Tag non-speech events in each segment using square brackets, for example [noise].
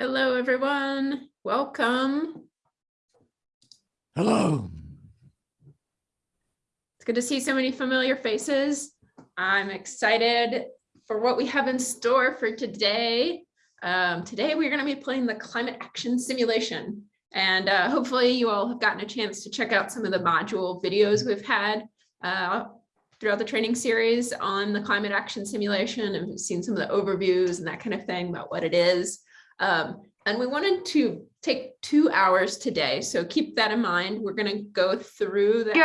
Hello, everyone. Welcome. Hello. It's good to see so many familiar faces. I'm excited for what we have in store for today. Um, today, we're going to be playing the climate action simulation. And uh, hopefully you all have gotten a chance to check out some of the module videos we've had uh, throughout the training series on the climate action simulation and seen some of the overviews and that kind of thing about what it is. Um, and we wanted to take two hours today. So keep that in mind. We're going to go through the detector.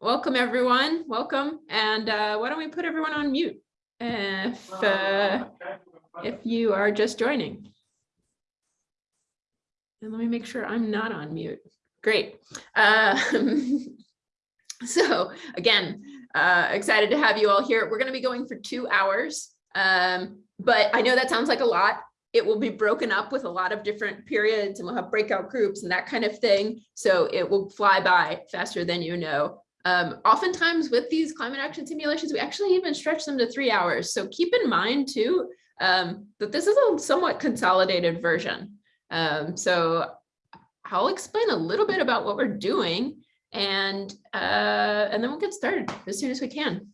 welcome everyone. Welcome. And uh, why don't we put everyone on mute if, uh, if you are just joining. And let me make sure I'm not on mute. Great. Um, [laughs] so again, uh, excited to have you all here. We're going to be going for two hours. Um, but I know that sounds like a lot. It will be broken up with a lot of different periods and we'll have breakout groups and that kind of thing. So it will fly by faster than you know. Um, oftentimes with these climate action simulations, we actually even stretch them to three hours. So keep in mind too, um, that this is a somewhat consolidated version. Um, so I'll explain a little bit about what we're doing and, uh, and then we'll get started as soon as we can.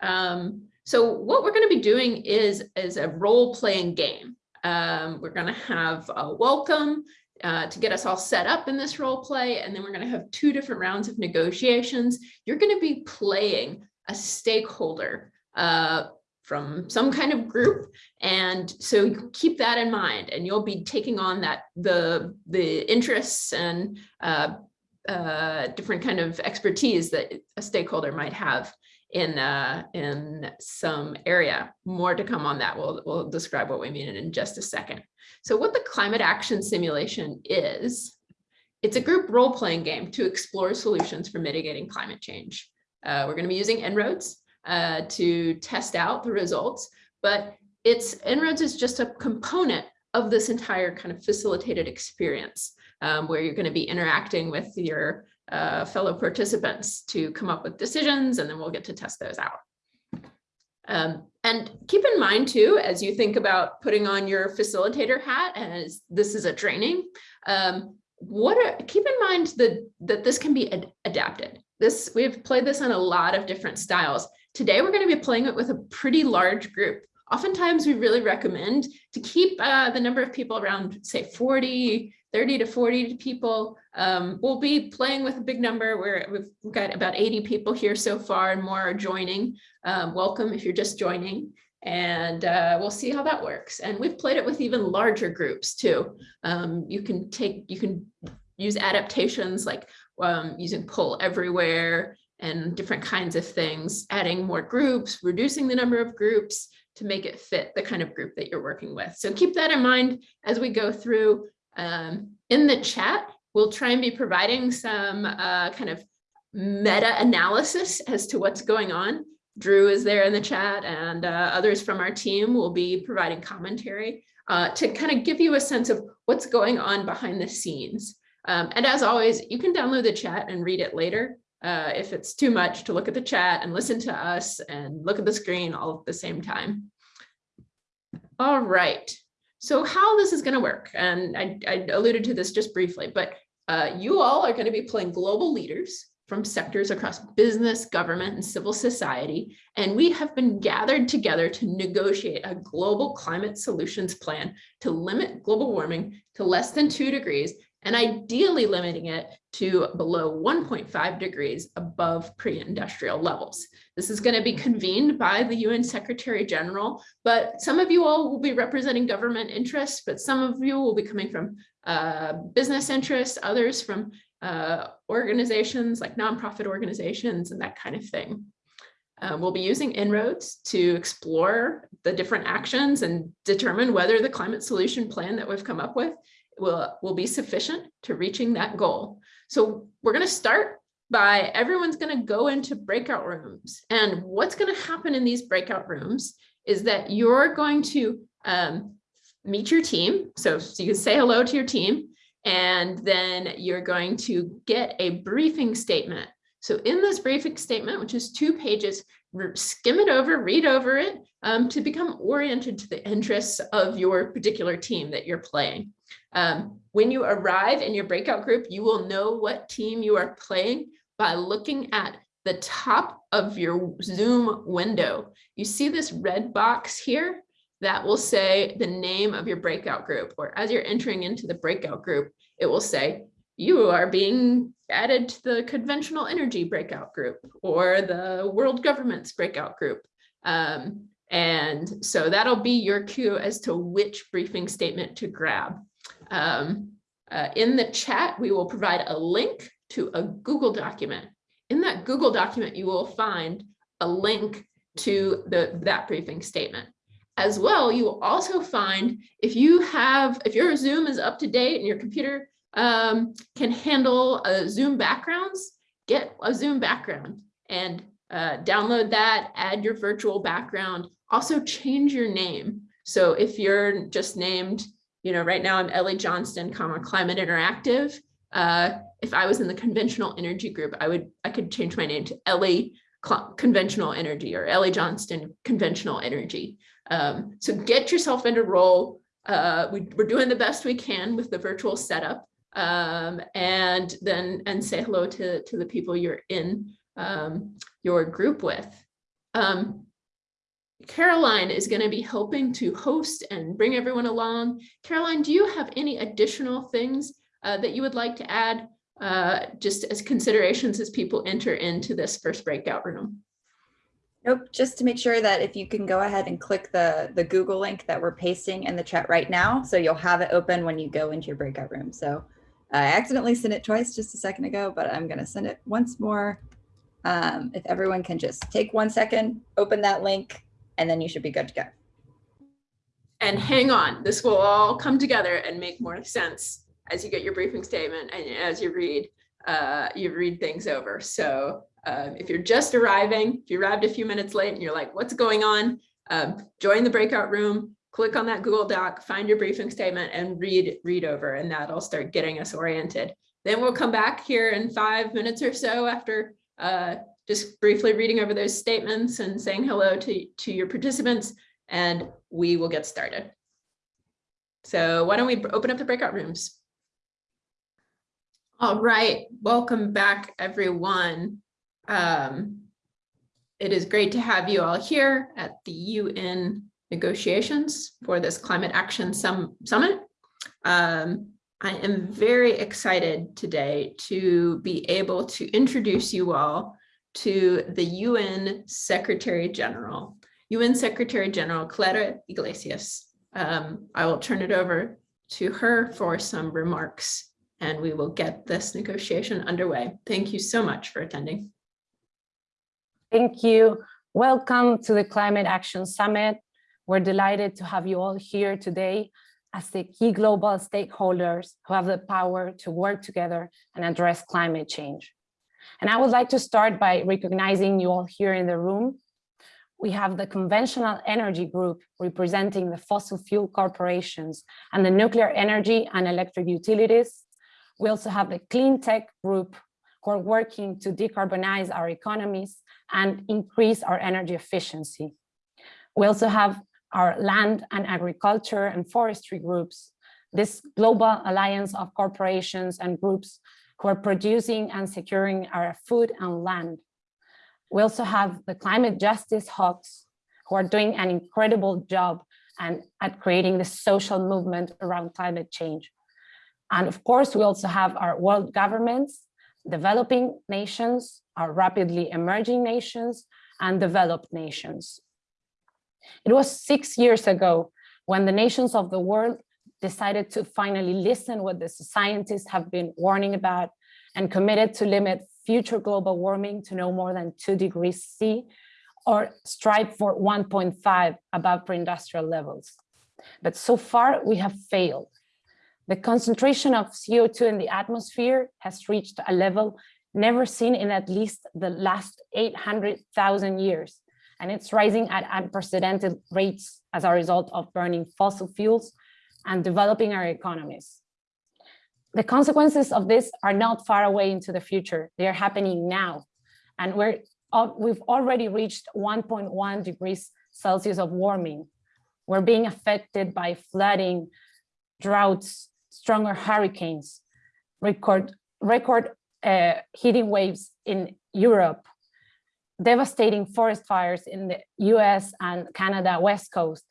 Um, so what we're going to be doing is, is a role-playing game. Um, we're going to have a welcome uh, to get us all set up in this role play, and then we're going to have two different rounds of negotiations. You're going to be playing a stakeholder uh, from some kind of group, and so keep that in mind, and you'll be taking on that the the interests and uh, uh different kind of expertise that a stakeholder might have in uh, in some area. More to come on that. We'll, we'll describe what we mean in just a second. So what the climate action simulation is, it's a group role-playing game to explore solutions for mitigating climate change. Uh, we're going to be using En-ROADS uh, to test out the results, but it's En-ROADS is just a component of this entire kind of facilitated experience um, where you're going to be interacting with your uh, fellow participants to come up with decisions, and then we'll get to test those out. Um, and keep in mind too, as you think about putting on your facilitator hat, as this is a training, um, what are, keep in mind that, that this can be ad adapted. This We've played this in a lot of different styles. Today, we're going to be playing it with a pretty large group. Oftentimes, we really recommend to keep uh, the number of people around, say, 40, 30 to 40 people. Um, we'll be playing with a big number where we've got about 80 people here so far and more are joining. Um, welcome if you're just joining and uh, we'll see how that works. And we've played it with even larger groups too. Um, you can take, you can use adaptations like um, using Poll Everywhere and different kinds of things, adding more groups, reducing the number of groups to make it fit the kind of group that you're working with. So keep that in mind as we go through. Um, in the chat, we'll try and be providing some uh, kind of meta analysis as to what's going on. Drew is there in the chat and uh, others from our team will be providing commentary uh, to kind of give you a sense of what's going on behind the scenes. Um, and as always, you can download the chat and read it later uh, if it's too much to look at the chat and listen to us and look at the screen all at the same time. All right. So how this is going to work, and I, I, alluded to this just briefly, but uh, you all are going to be playing global leaders from sectors across business, government, and civil society, and we have been gathered together to negotiate a global climate solutions plan to limit global warming to less than two degrees and ideally limiting it to below 1.5 degrees above pre-industrial levels. This is going to be convened by the UN Secretary General, but some of you all will be representing government interests, but some of you will be coming from uh, business interests, others from uh, organizations like nonprofit organizations and that kind of thing. Uh, we'll be using En-ROADS to explore the different actions and determine whether the climate solution plan that we've come up with will, will be sufficient to reaching that goal. So we're going to start by everyone's going to go into breakout rooms. And what's going to happen in these breakout rooms is that you're going to um, meet your team. So, so you can say hello to your team, and then you're going to get a briefing statement. So in this briefing statement, which is two pages, skim it over, read over it um, to become oriented to the interests of your particular team that you're playing. Um, when you arrive in your breakout group, you will know what team you are playing by looking at the top of your Zoom window. You see this red box here that will say the name of your breakout group, or as you're entering into the breakout group, it will say, you are being added to the conventional energy breakout group or the world governments breakout group. Um, and so that'll be your cue as to which briefing statement to grab. Um, uh, in the chat, we will provide a link to a Google document. In that Google document, you will find a link to the, that briefing statement. As well, you will also find if you have, if your Zoom is up to date and your computer um, can handle uh, Zoom backgrounds, get a Zoom background and uh, download that, add your virtual background, also change your name. So if you're just named, you know, right now I'm Ellie Johnston, comma, Climate Interactive. Uh, if I was in the conventional energy group, I would, I could change my name to Ellie Conventional Energy or Ellie Johnston Conventional Energy. Um, so get yourself into role. Uh, we, we're doing the best we can with the virtual setup um, and then and say hello to, to the people you're in um, your group with. Um, Caroline is going to be helping to host and bring everyone along. Caroline, do you have any additional things uh, that you would like to add uh, just as considerations as people enter into this first breakout room? Nope, just to make sure that if you can go ahead and click the, the Google link that we're pasting in the chat right now, so you'll have it open when you go into your breakout room. So I accidentally sent it twice just a second ago, but I'm going to send it once more. Um, if everyone can just take one second, open that link, and then you should be good to go. And hang on, this will all come together and make more sense as you get your briefing statement and as you read, uh, you read things over. So um, if you're just arriving, if you arrived a few minutes late and you're like, what's going on? Um, join the breakout room, click on that Google Doc, find your briefing statement and read, read over and that'll start getting us oriented. Then we'll come back here in five minutes or so after uh, just briefly reading over those statements and saying hello to, to your participants and we will get started. So why don't we open up the breakout rooms? All right, welcome back everyone. Um, it is great to have you all here at the UN negotiations for this climate action Sum summit. Um, I am very excited today to be able to introduce you all to the UN Secretary General, UN Secretary General Clara Iglesias. Um, I will turn it over to her for some remarks and we will get this negotiation underway. Thank you so much for attending. Thank you. Welcome to the Climate Action Summit. We're delighted to have you all here today as the key global stakeholders who have the power to work together and address climate change. And I would like to start by recognizing you all here in the room. We have the conventional energy group representing the fossil fuel corporations and the nuclear energy and electric utilities. We also have the clean tech group who are working to decarbonize our economies and increase our energy efficiency. We also have our land and agriculture and forestry groups, this global alliance of corporations and groups who are producing and securing our food and land. We also have the climate justice hawks who are doing an incredible job and at creating the social movement around climate change. And of course, we also have our world governments, developing nations, our rapidly emerging nations, and developed nations. It was six years ago when the nations of the world decided to finally listen what the scientists have been warning about and committed to limit future global warming to no more than two degrees C or strive for 1.5 above pre-industrial levels. But so far we have failed. The concentration of CO2 in the atmosphere has reached a level never seen in at least the last 800,000 years and it's rising at unprecedented rates as a result of burning fossil fuels and developing our economies. The consequences of this are not far away into the future. They are happening now. And we're, we've already reached 1.1 degrees Celsius of warming. We're being affected by flooding, droughts, stronger hurricanes, record, record uh, heating waves in Europe, devastating forest fires in the US and Canada west coast,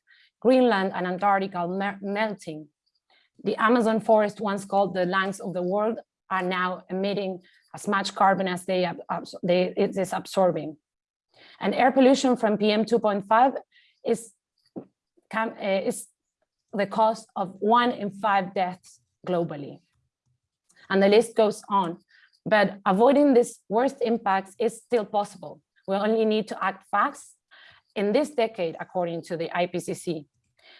Greenland and Antarctica melting. The Amazon forest, once called the lungs of the world, are now emitting as much carbon as they, they it is absorbing. And air pollution from PM 2.5 is, uh, is the cause of one in five deaths globally. And the list goes on. But avoiding these worst impacts is still possible. We only need to act fast in this decade, according to the IPCC.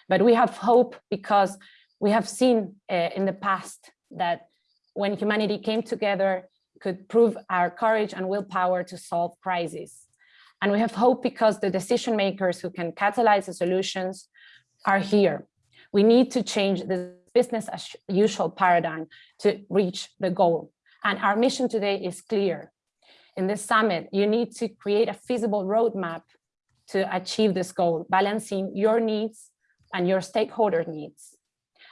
But we have hope because we have seen uh, in the past that when humanity came together, could prove our courage and willpower to solve crises. And we have hope because the decision makers who can catalyze the solutions are here. We need to change the business as usual paradigm to reach the goal. And our mission today is clear. In this summit, you need to create a feasible roadmap to achieve this goal, balancing your needs and your stakeholder needs.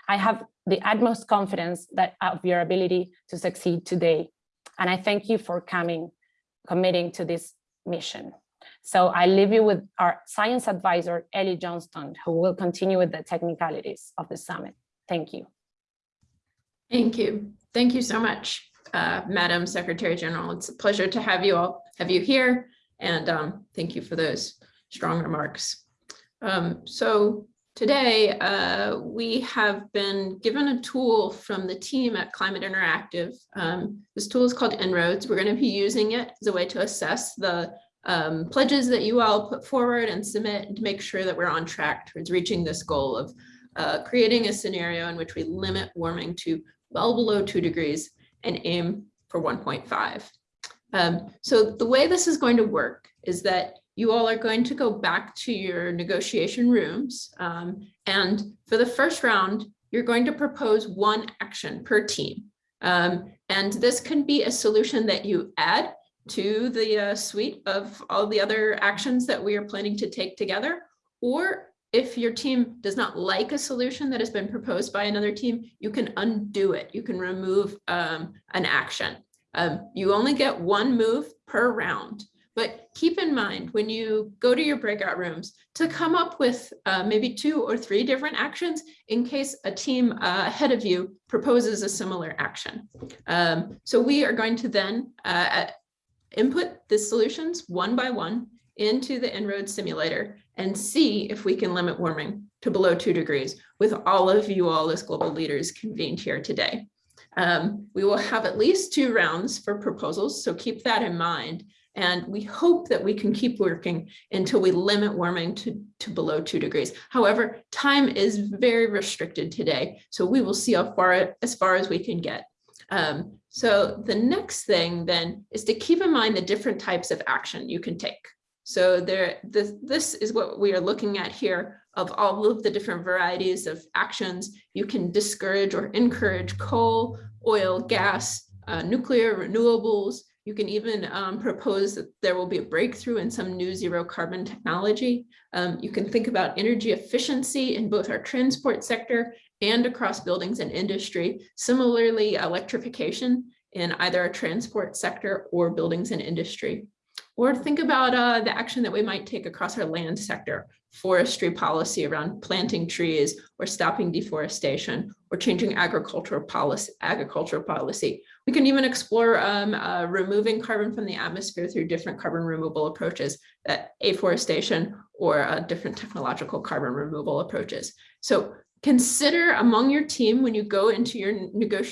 I have the utmost confidence that of your ability to succeed today. And I thank you for coming, committing to this mission. So I leave you with our science advisor, Ellie Johnston, who will continue with the technicalities of the summit. Thank you. Thank you. Thank you so much, uh, Madam Secretary General. It's a pleasure to have you all, have you here. And um, thank you for those strong remarks. Um, so today uh, we have been given a tool from the team at Climate Interactive. Um, this tool is called En-ROADS. We're going to be using it as a way to assess the um, pledges that you all put forward and submit to make sure that we're on track towards reaching this goal of uh, creating a scenario in which we limit warming to well below two degrees and aim for 1.5. Um, so the way this is going to work is that you all are going to go back to your negotiation rooms. um, and for the first round, you're going to propose one action per team. Um, and this can be a solution that you add to the uh, suite of all the other actions that we are planning to take together. Or if your team does not like a solution that has been proposed by another team, you can undo it. You can remove um, an action. Um, you only get one move per round. But keep in mind when you go to your breakout rooms to come up with uh, maybe two or three different actions in case a team uh, ahead of you proposes a similar action. Um, so we are going to then uh, input the solutions one by one into the En-ROADS simulator and see if we can limit warming to below two degrees with all of you all as global leaders convened here today. Um, we will have at least two rounds for proposals, so keep that in mind. And we hope that we can keep working until we limit warming to, to below two degrees. However, time is very restricted today, so we will see how far as far as we can get. Um, so the next thing then is to keep in mind the different types of action you can take. So there, this, this is what we are looking at here of all of the different varieties of actions. You can discourage or encourage coal, oil, gas, uh, nuclear, renewables. You can even um, propose that there will be a breakthrough in some new zero carbon technology. Um, you can think about energy efficiency in both our transport sector and across buildings and industry. Similarly, electrification in either our transport sector or buildings and industry. Or think about uh, the action that we might take across our land sector, forestry policy around planting trees or stopping deforestation or changing agricultural policy. Agricultural policy. We can even explore um, uh, removing carbon from the atmosphere through different carbon removal approaches, that afforestation or uh, different technological carbon removal approaches. So consider among your team when you go into your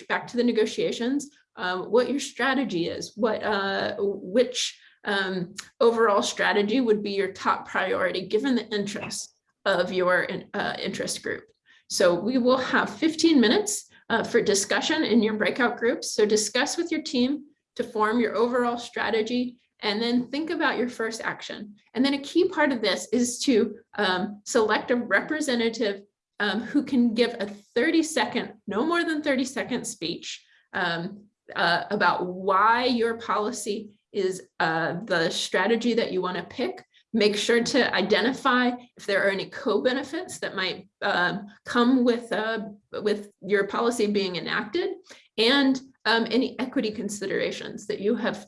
back to the negotiations, um, what your strategy is, what uh, which um, overall strategy would be your top priority given the interests of your uh, interest group. So we will have 15 minutes uh, for discussion in your breakout groups. So discuss with your team to form your overall strategy and then think about your first action. And then a key part of this is to um, select a representative um, who can give a 30 second, no more than 30 second speech um, uh, about why your policy is uh, the strategy that you want to pick. Make sure to identify if there are any co-benefits that might um, come with, uh, with your policy being enacted and um, any equity considerations that you have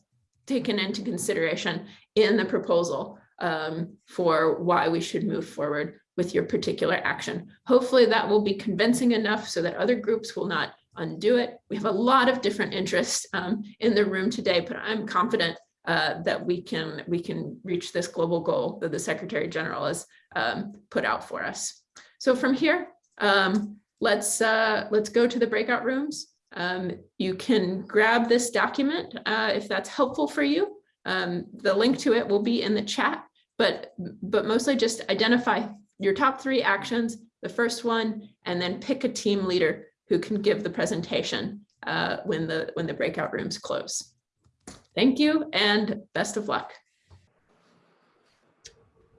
taken into consideration in the proposal um, for why we should move forward with your particular action. Hopefully that will be convincing enough so that other groups will not undo it. We have a lot of different interests um, in the room today, but I'm confident uh, that we can we can reach this global goal that the Secretary General has um, put out for us. So from here, um, let's uh, let's go to the breakout rooms. Um, you can grab this document uh, if that's helpful for you. Um, the link to it will be in the chat, but but mostly just identify your top three actions, the first one, and then pick a team leader who can give the presentation uh, when the when the breakout rooms close. Thank you and best of luck.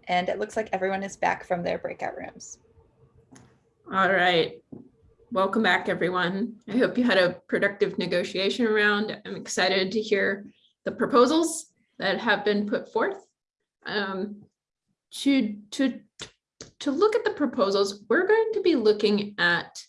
And it looks like everyone is back from their breakout rooms. All right. Welcome back, everyone. I hope you had a productive negotiation round. I'm excited to hear the proposals that have been put forth. Um, to, to, to look at the proposals, we're going to be looking at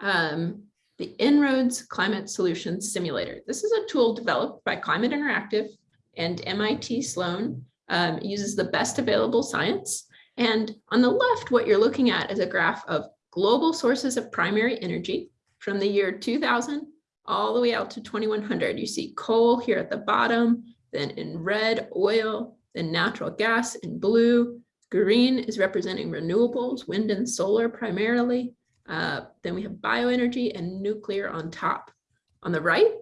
um, the En-ROADS Climate Solutions Simulator. This is a tool developed by Climate Interactive and MIT Sloan. Um, uses the best available science. And on the left, what you're looking at is a graph of global sources of primary energy from the year 2000 all the way out to 2100. You see coal here at the bottom, then in red, oil, then natural gas in blue. Green is representing renewables, wind and solar primarily. Uh, then we have bioenergy and nuclear on top. On the right,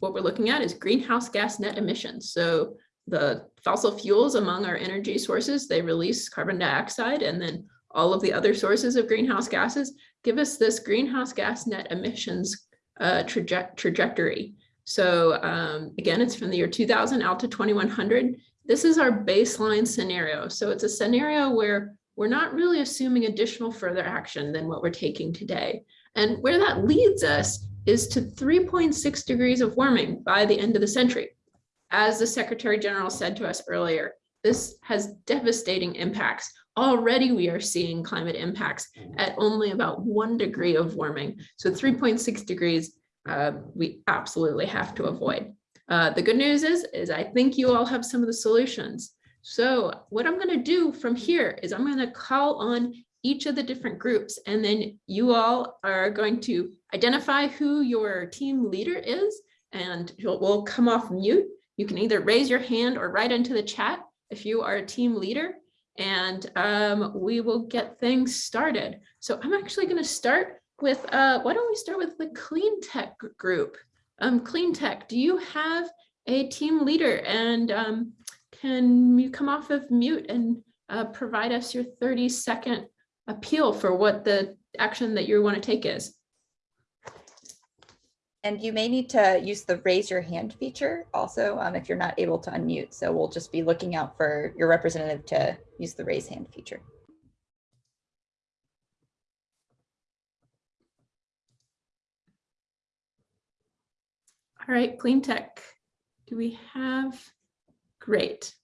what we're looking at is greenhouse gas net emissions. So the fossil fuels among our energy sources, they release carbon dioxide and then all of the other sources of greenhouse gases give us this greenhouse gas net emissions uh, traje trajectory. So um, again, it's from the year 2000 out to 2100. This is our baseline scenario. So it's a scenario where we're not really assuming additional further action than what we're taking today. And where that leads us is to 3.6 degrees of warming by the end of the century. As the Secretary General said to us earlier, this has devastating impacts. Already we are seeing climate impacts at only about one degree of warming. So 3.6 degrees, uh, we absolutely have to avoid. Uh, the good news is, is I think you all have some of the solutions. So what I'm going to do from here is I'm going to call on each of the different groups and then you all are going to identify who your team leader is and we'll come off mute. You can either raise your hand or write into the chat if you are a team leader and um, we will get things started. So I'm actually going to start with, uh, why don't we start with the clean tech group? Um, clean tech, do you have a team leader and um, can you come off of mute and uh, provide us your 30 second appeal for what the action that you want to take is? And you may need to use the raise your hand feature also um, if you're not able to unmute. So we'll just be looking out for your representative to use the raise hand feature. All right, clean tech. Do we have Great.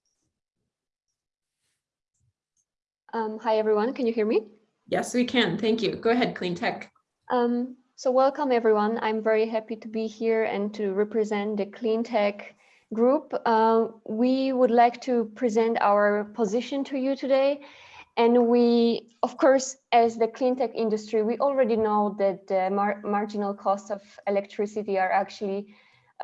Um, hi, everyone. Can you hear me? Yes, we can. Thank you. Go ahead, Clean Tech. Um, so welcome, everyone. I'm very happy to be here and to represent the Clean Tech group. Uh, we would like to present our position to you today. And we, of course, as the clean tech industry, we already know that the mar marginal costs of electricity are actually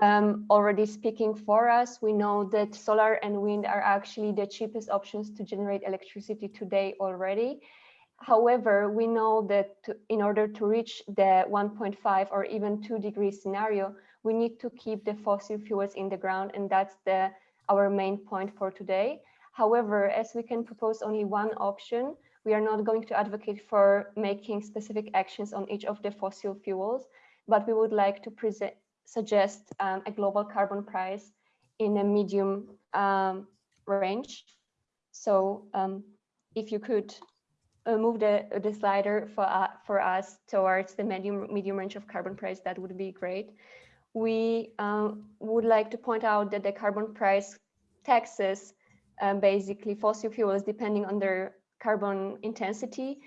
um, already speaking for us. We know that solar and wind are actually the cheapest options to generate electricity today already. However, we know that in order to reach the 1.5 or even 2 degree scenario, we need to keep the fossil fuels in the ground, and that's the our main point for today. However, as we can propose only one option, we are not going to advocate for making specific actions on each of the fossil fuels, but we would like to present suggest um, a global carbon price in a medium um, range. So um, if you could uh, move the, the slider for, uh, for us towards the medium, medium range of carbon price, that would be great. We um, would like to point out that the carbon price taxes um, basically fossil fuels depending on their carbon intensity.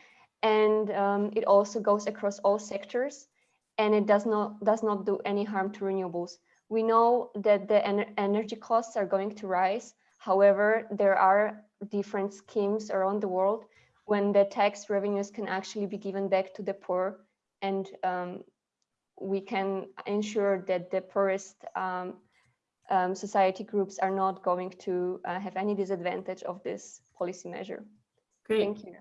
And um, it also goes across all sectors and it does not does not do any harm to renewables. We know that the ener energy costs are going to rise. However, there are different schemes around the world when the tax revenues can actually be given back to the poor and um, we can ensure that the poorest um, um, society groups are not going to uh, have any disadvantage of this policy measure. Great. Thank you.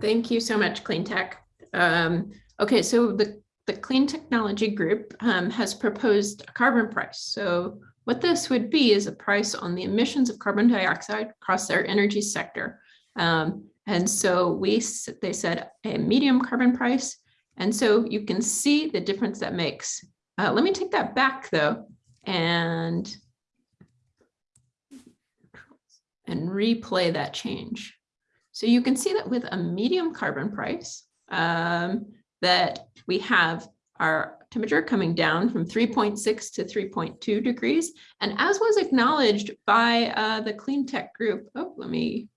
Thank you so much, Clean Tech. Um, okay, so the, the Clean Technology Group um, has proposed a carbon price. So what this would be is a price on the emissions of carbon dioxide across their energy sector. Um, and so we, they said a medium carbon price. And so you can see the difference that makes. Uh, let me take that back though and and replay that change. So you can see that with a medium carbon price, um, that we have our temperature coming down from 3.6 to 3.2 degrees. And as was acknowledged by uh, the Clean Tech group, oh, let me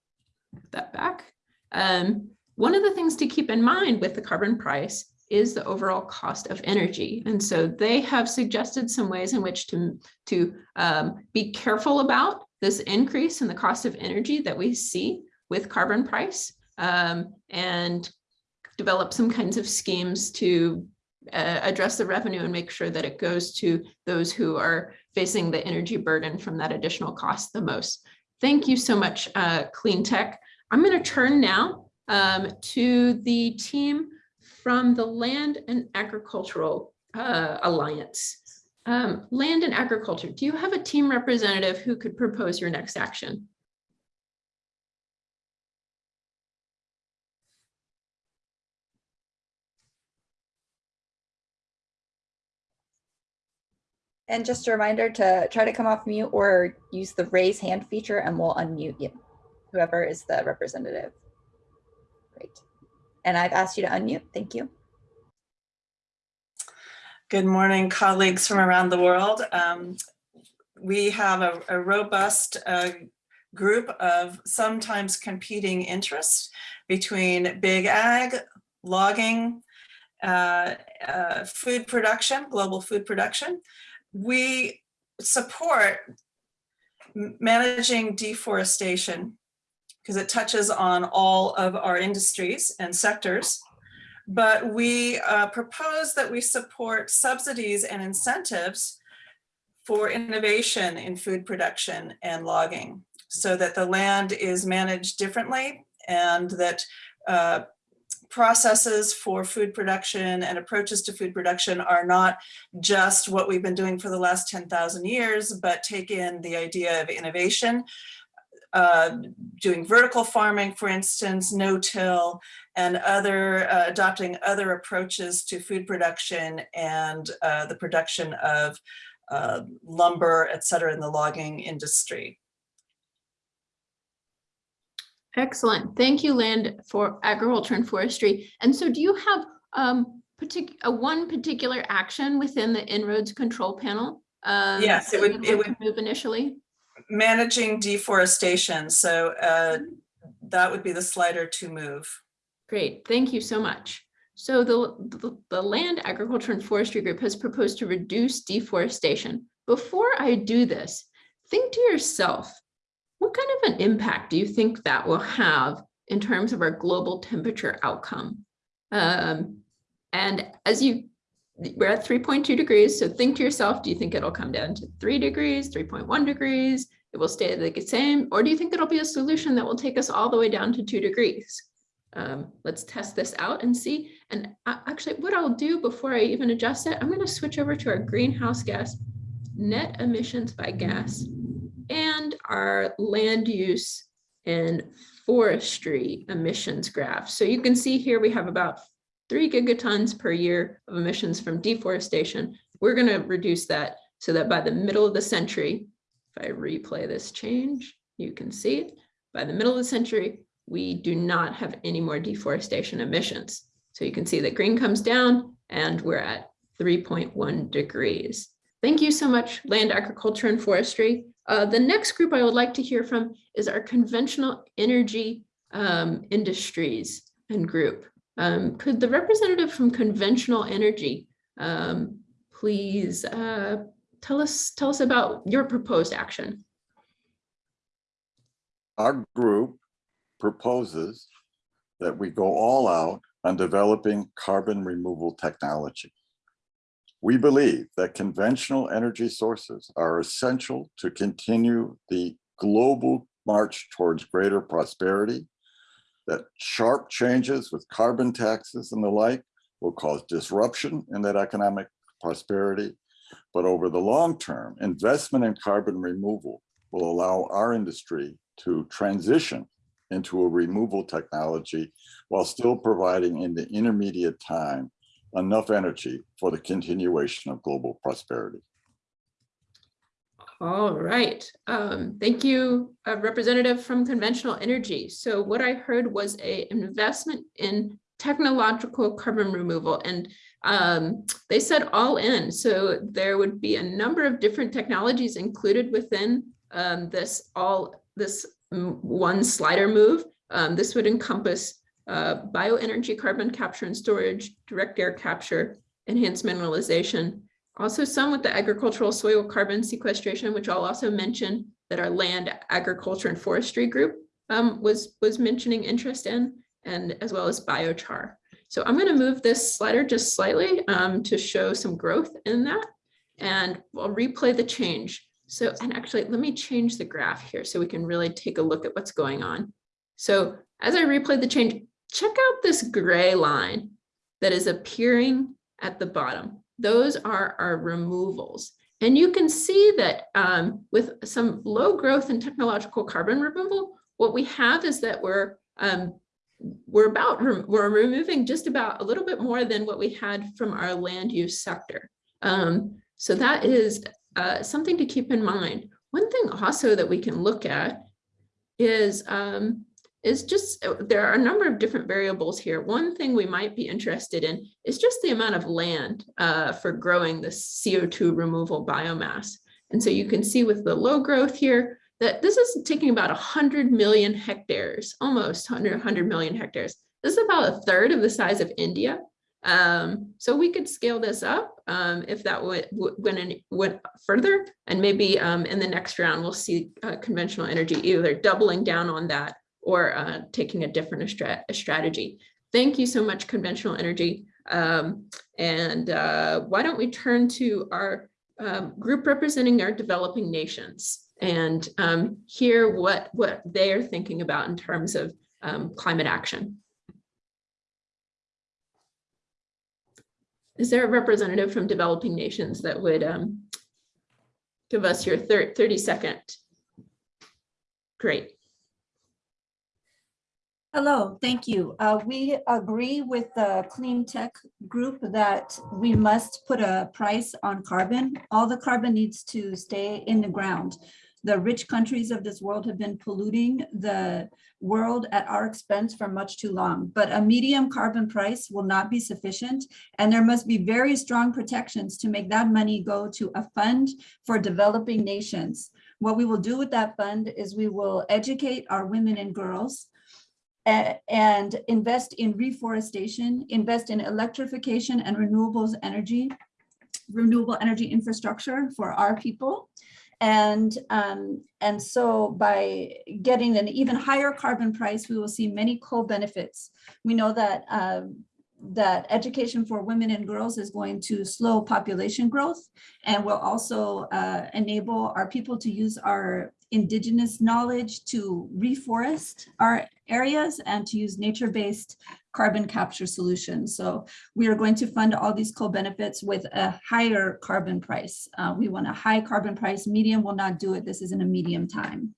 put that back. Um, one of the things to keep in mind with the carbon price is the overall cost of energy. And so they have suggested some ways in which to, to um, be careful about this increase in the cost of energy that we see with carbon price um, and develop some kinds of schemes to uh, address the revenue and make sure that it goes to those who are facing the energy burden from that additional cost the most. Thank you so much, uh, Clean Tech. I'm going to turn now um, to the team from the Land and Agricultural uh, Alliance. Um, Land and Agriculture, do you have a team representative who could propose your next action? And just a reminder to try to come off mute or use the raise hand feature and we'll unmute you, whoever is the representative. Great. And I've asked you to unmute. Thank you. Good morning, colleagues from around the world. Um, we have a, a robust uh, group of sometimes competing interests between big ag, logging, uh, uh, food production, global food production. We support managing deforestation because it touches on all of our industries and sectors. But we uh, propose that we support subsidies and incentives for innovation in food production and logging so that the land is managed differently and that uh, processes for food production and approaches to food production are not just what we've been doing for the last 10,000 years, but take in the idea of innovation, uh, doing vertical farming, for instance, no-till, and other uh, adopting other approaches to food production and uh, the production of uh, lumber, et cetera, in the logging industry. Excellent. Thank you, Land for Agriculture and Forestry. And so do you have um, partic a one particular action within the En-ROADS control panel? um, Yes, it would- it would- Move initially? Managing deforestation. So uh, that would be the slider to move. Great, thank you so much. So the, the, the Land Agriculture and Forestry Group has proposed to reduce deforestation. Before I do this, think to yourself, what kind of an impact do you think that will have in terms of our global temperature outcome? Um, and as you, we're at 3.2 degrees, so think to yourself, do you think it'll come down to three degrees, 3.1 degrees? It will stay the same, or do you think it'll be a solution that will take us all the way down to two degrees? Um, let's test this out and see. And actually, what I'll do before I even adjust it, I'm going to switch over to our greenhouse gas net emissions by gas and our land use and forestry emissions graph. So you can see here we have about three gigatons per year of emissions from deforestation. We're going to reduce that so that by the middle of the century, if I replay this change, you can see it. By the middle of the century, we do not have any more deforestation emissions. So you can see that green comes down and we're at 3.1 degrees. Thank you so much, Land Agriculture and Forestry. Uh, the next group I would like to hear from is our conventional energy um, industries and group. Um, could the representative from conventional energy um, please uh, tell us tell us about your proposed action? Our group proposes that we go all out on developing carbon removal technology. We believe that conventional energy sources are essential to continue the global march towards greater prosperity, that sharp changes with carbon taxes and the like will cause disruption in that economic prosperity. But over the long term, investment in carbon removal will allow our industry to transition into a removal technology while still providing in the intermediate time enough energy for the continuation of global prosperity. All right. Um, thank you, uh, Representative from Conventional Energy. So what I heard was a investment in technological carbon removal and um, they said all in. So there would be a number of different technologies included within um, this all this mm, one slider move. Um, this would encompass uh, bioenergy carbon capture and storage, direct air capture, enhanced mineralization, also some with the agricultural soil carbon sequestration, which I'll also mention that our land agriculture and forestry group um, was, was mentioning interest in, and as well as biochar. So I'm going to move this slider just slightly um, to show some growth in that. And I'll replay the change. So, and actually, let me change the graph here so we can really take a look at what's going on. So as I replay the change, check out this gray line that is appearing at the bottom. Those are our removals. And you can see that um, with some low growth in technological carbon removal, what we have is that we're um, we're about we're removing just about a little bit more than what we had from our land use sector. Um, so that is uh, something to keep in mind. One thing also that we can look at is um, is just uh, there are a number of different variables here. One thing we might be interested in is just the amount of land uh, for growing the CO2 removal biomass. And so you can see with the low growth here that this is taking about 100 million hectares, almost 100, 100 million hectares. This is about a third of the size of India. Um, so we could scale this up um, if that went, went further. And maybe um, in the next round, we'll see uh, conventional energy either doubling down on that or uh, taking a different strategy. Thank you so much, conventional energy. Um, and uh, why don't we turn to our um, group representing our developing nations and um, hear what, what they are thinking about in terms of um, climate action. Is there a representative from developing nations that would um, give us your 30 second? Great. Hello, thank you. Uh, we agree with the clean tech group that we must put a price on carbon. All the carbon needs to stay in the ground. The rich countries of this world have been polluting the world at our expense for much too long, but a medium carbon price will not be sufficient. And there must be very strong protections to make that money go to a fund for developing nations. What we will do with that fund is we will educate our women and girls and invest in reforestation, invest in electrification and renewables energy, renewable energy infrastructure for our people. And, um, and so by getting an even higher carbon price, we will see many co-benefits. We know that um, that education for women and girls is going to slow population growth and will also uh, enable our people to use our indigenous knowledge to reforest our areas and to use nature-based carbon capture solutions. So we are going to fund all these co-benefits with a higher carbon price. Uh, we want a high carbon price. Medium will not do it. This is in a medium time.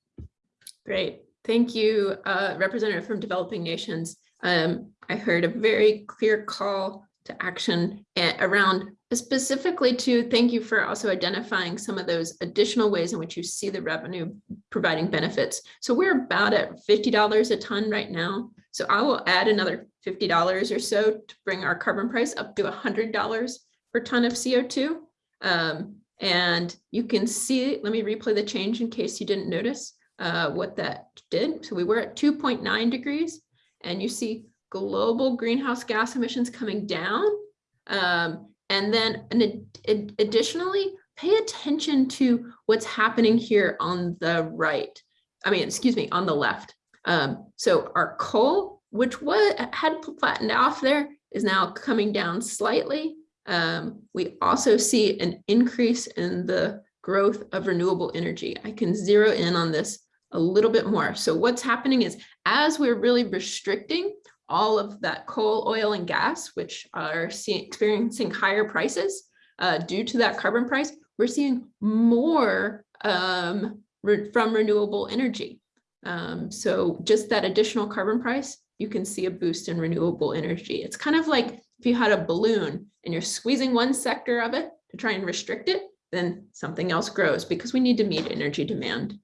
Great. Thank you, uh, Representative from Developing Nations. Um, I heard a very clear call to action around specifically to thank you for also identifying some of those additional ways in which you see the revenue providing benefits. So we're about at $50 a ton right now. So I will add another $50 or so to bring our carbon price up to $100 per ton of CO2. Um, And you can see, let me replay the change in case you didn't notice uh, what that did. So we were at 2.9 degrees and you see global greenhouse gas emissions coming down. Um, and then ad- additionally, pay attention to what's happening here on the right. I mean, excuse me, on the left. Um, so our coal, which was had flattened off there, is now coming down slightly. Um, we also see an increase in the growth of renewable energy. I can zero in on this a little bit more. So what's happening is as we're really restricting all of that coal, oil, and gas, which are experiencing higher prices uh, due to that carbon price, we're seeing more um, re from renewable energy. Um, so just that additional carbon price, you can see a boost in renewable energy. It's kind of like if you had a balloon and you're squeezing one sector of it to try and restrict it, then something else grows because we need to meet energy demand.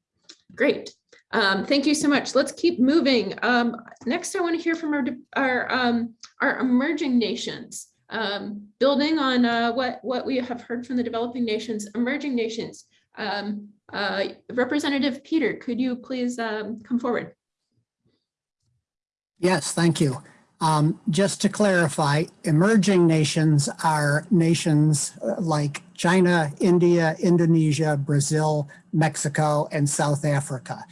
Great. Um, thank you so much. Let's keep moving. Um, next, I want to hear from our, our, um, our emerging nations. Um, building on uh, what, what we have heard from the developing nations, emerging nations. Um, uh, Representative Peter, could you please um, come forward? Yes, thank you. Just to clarify, emerging nations are nations uh, like China, India, Indonesia, Brazil, Mexico, and South Africa.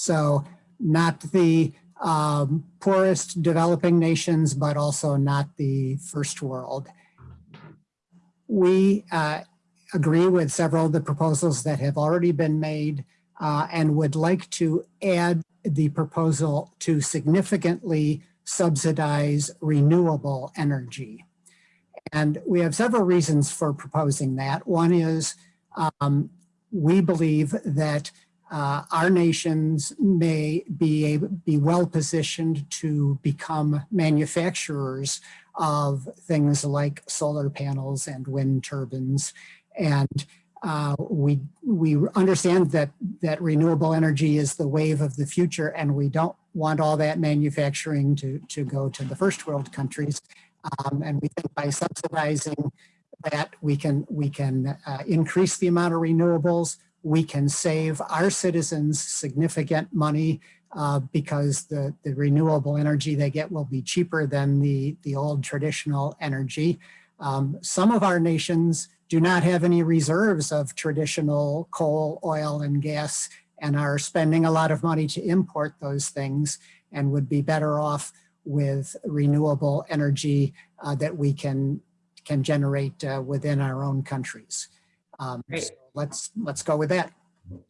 So not the um, poorest developing nations, but also not the first world. We uh, agree with several of the proposals that have already been made uh, and would like to add the proposal to significantly subsidize renewable energy. And we have several reasons for proposing that. One is um, we believe that uh, our nations may be, able, be well positioned to become manufacturers of things like solar panels and wind turbines. And uh, we, we understand that, that renewable energy is the wave of the future and we don't want all that manufacturing to, to go to the first world countries. Um, and we think by subsidizing that we can, we can uh, increase the amount of renewables, we can save our citizens significant money uh, because the, the renewable energy they get will be cheaper than the, the old traditional energy. Um, some of our nations do not have any reserves of traditional coal, oil, and gas and are spending a lot of money to import those things and would be better off with renewable energy uh, that we can can generate uh, within our own countries. Um, Great. so let's let's go with that.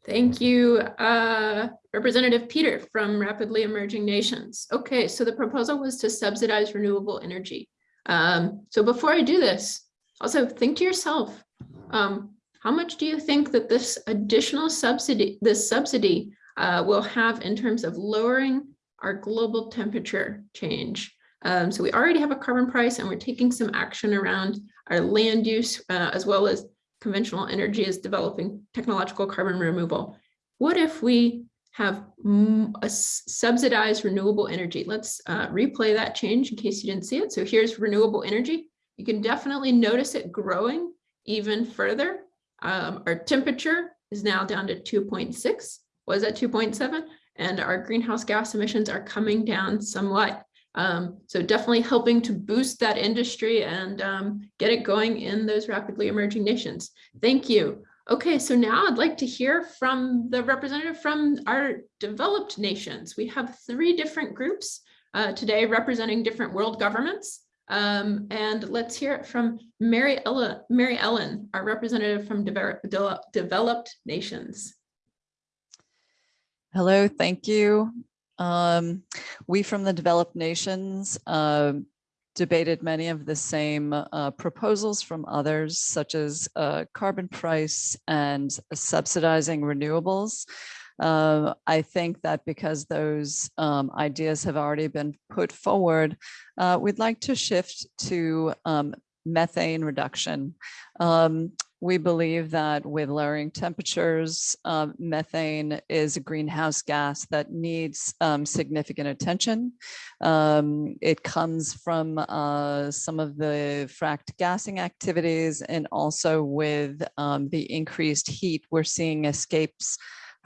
Thank you, uh, Representative Peter from Rapidly Emerging Nations. Okay, so the proposal was to subsidize renewable energy. Um, so before I do this, also think to yourself, um, how much do you think that this additional subsidy, this subsidy uh, will have in terms of lowering our global temperature change? Um, so we already have a carbon price and we're taking some action around our land use uh, as well as conventional energy is developing technological carbon removal. What if we have a subsidized renewable energy? Let's uh, replay that change in case you didn't see it. So here's renewable energy. You can definitely notice it growing even further. Um, our temperature is now down to 2.6, was at 2.7, and our greenhouse gas emissions are coming down somewhat. Um, so definitely helping to boost that industry and um, get it going in those rapidly emerging nations. Thank you. Okay, so now I'd like to hear from the representative from our developed nations. We have three different groups uh, today representing different world governments. Um, and let's hear it from Mary Ellen, Mary Ellen, our representative from develop, developed nations. Hello, thank you. Um, we from the developed nations uh, debated many of the same uh, proposals from others, such as uh, carbon price and subsidizing renewables. Uh, I think that because those um, ideas have already been put forward, uh, we'd like to shift to um, methane reduction. Um, We believe that with lowering temperatures, um, methane is a greenhouse gas that needs um, significant attention. Um, it comes from uh, some of the fracked gassing activities and also with um, the increased heat we're seeing escapes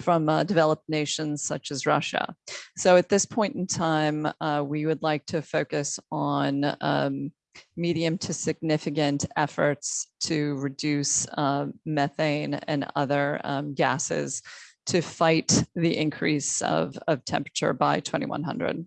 from uh, developed nations such as Russia. So at this point in time, uh, we would like to focus on um, medium to significant efforts to reduce uh, methane and other um, gases to fight the increase of, of temperature by 2100.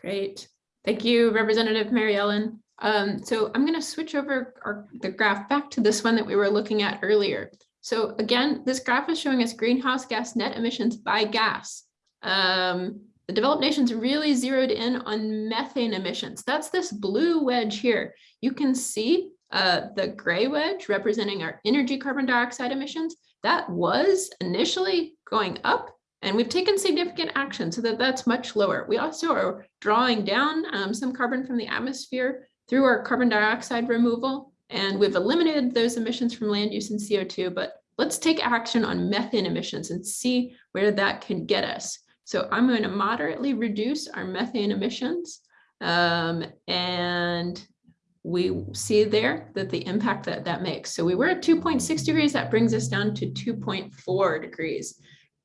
Great. Thank you, Representative Mary Ellen. Um, so I'm going to switch over our, the graph back to this one that we were looking at earlier. So again, this graph is showing us greenhouse gas net emissions by gas. Um, the developed nations really zeroed in on methane emissions. That's this blue wedge here. You can see uh, the gray wedge representing our energy carbon dioxide emissions. That was initially going up and we've taken significant action so that that's much lower. We also are drawing down um, some carbon from the atmosphere through our carbon dioxide removal. And we've eliminated those emissions from land use and CO2, but let's take action on methane emissions and see where that can get us. So I'm going to moderately reduce our methane emissions. Um, and we see there that the impact that that makes. So we were at 2.6 degrees, that brings us down to 2.4 degrees,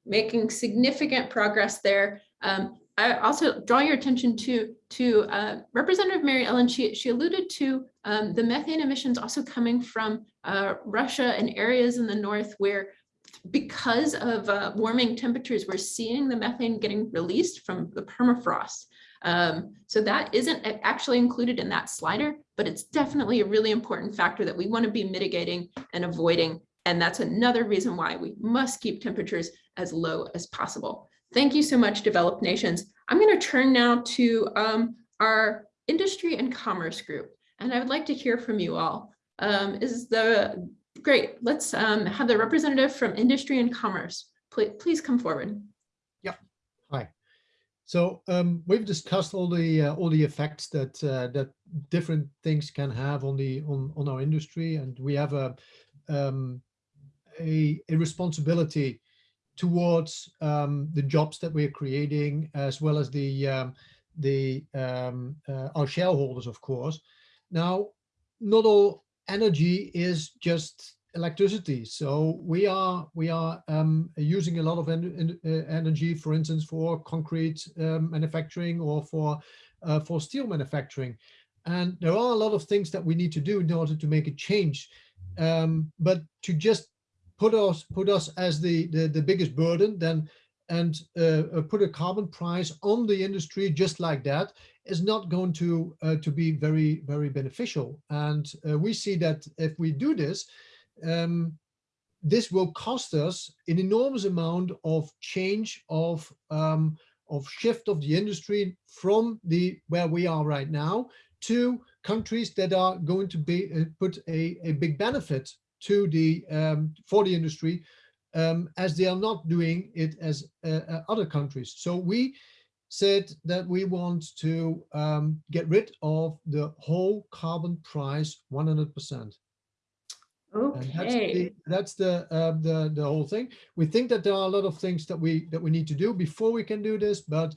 making significant progress there. Um, I also draw your attention to, to uh, Representative Mary Ellen, she, she alluded to um, the methane emissions also coming from uh, Russia and areas in the north where because of uh, warming temperatures, we're seeing the methane getting released from the permafrost. Um, so that isn't actually included in that slider, but it's definitely a really important factor that we want to be mitigating and avoiding. And that's another reason why we must keep temperatures as low as possible. Thank you so much, developed nations. I'm going to turn now to um, our industry and commerce group, and I would like to hear from you all. Um, is the great, let's um, have the representative from industry and commerce. Please, please come forward. Yeah. Hi. So um, we've discussed all the uh, all the effects that uh, that different things can have on the on on our industry, and we have a um, a, a responsibility towards um, the jobs that we're creating, as well as the um, the um, uh, our shareholders, of course. Now, not all energy is just electricity. So we are we are um, using a lot of en en energy, for instance, for concrete um, manufacturing or for uh, for steel manufacturing. And there are a lot of things that we need to do in order to make a change. Um, but to just put us put us as the the, the biggest burden, then and uh, uh, put a carbon price on the industry just like that is not going to uh, to be very very beneficial. And uh, we see that if we do this um, this will cost us an enormous amount of change of um, of shift of the industry from the where we are right now to countries that are going to be uh, put a, a big benefit to the um, for the industry um, as they are not doing it as uh, uh, other countries. So we said that we want to um, get rid of the whole carbon price 100%. Okay. And that's the that's the, uh, the the whole thing. We think that there are a lot of things that we that we need to do before we can do this, but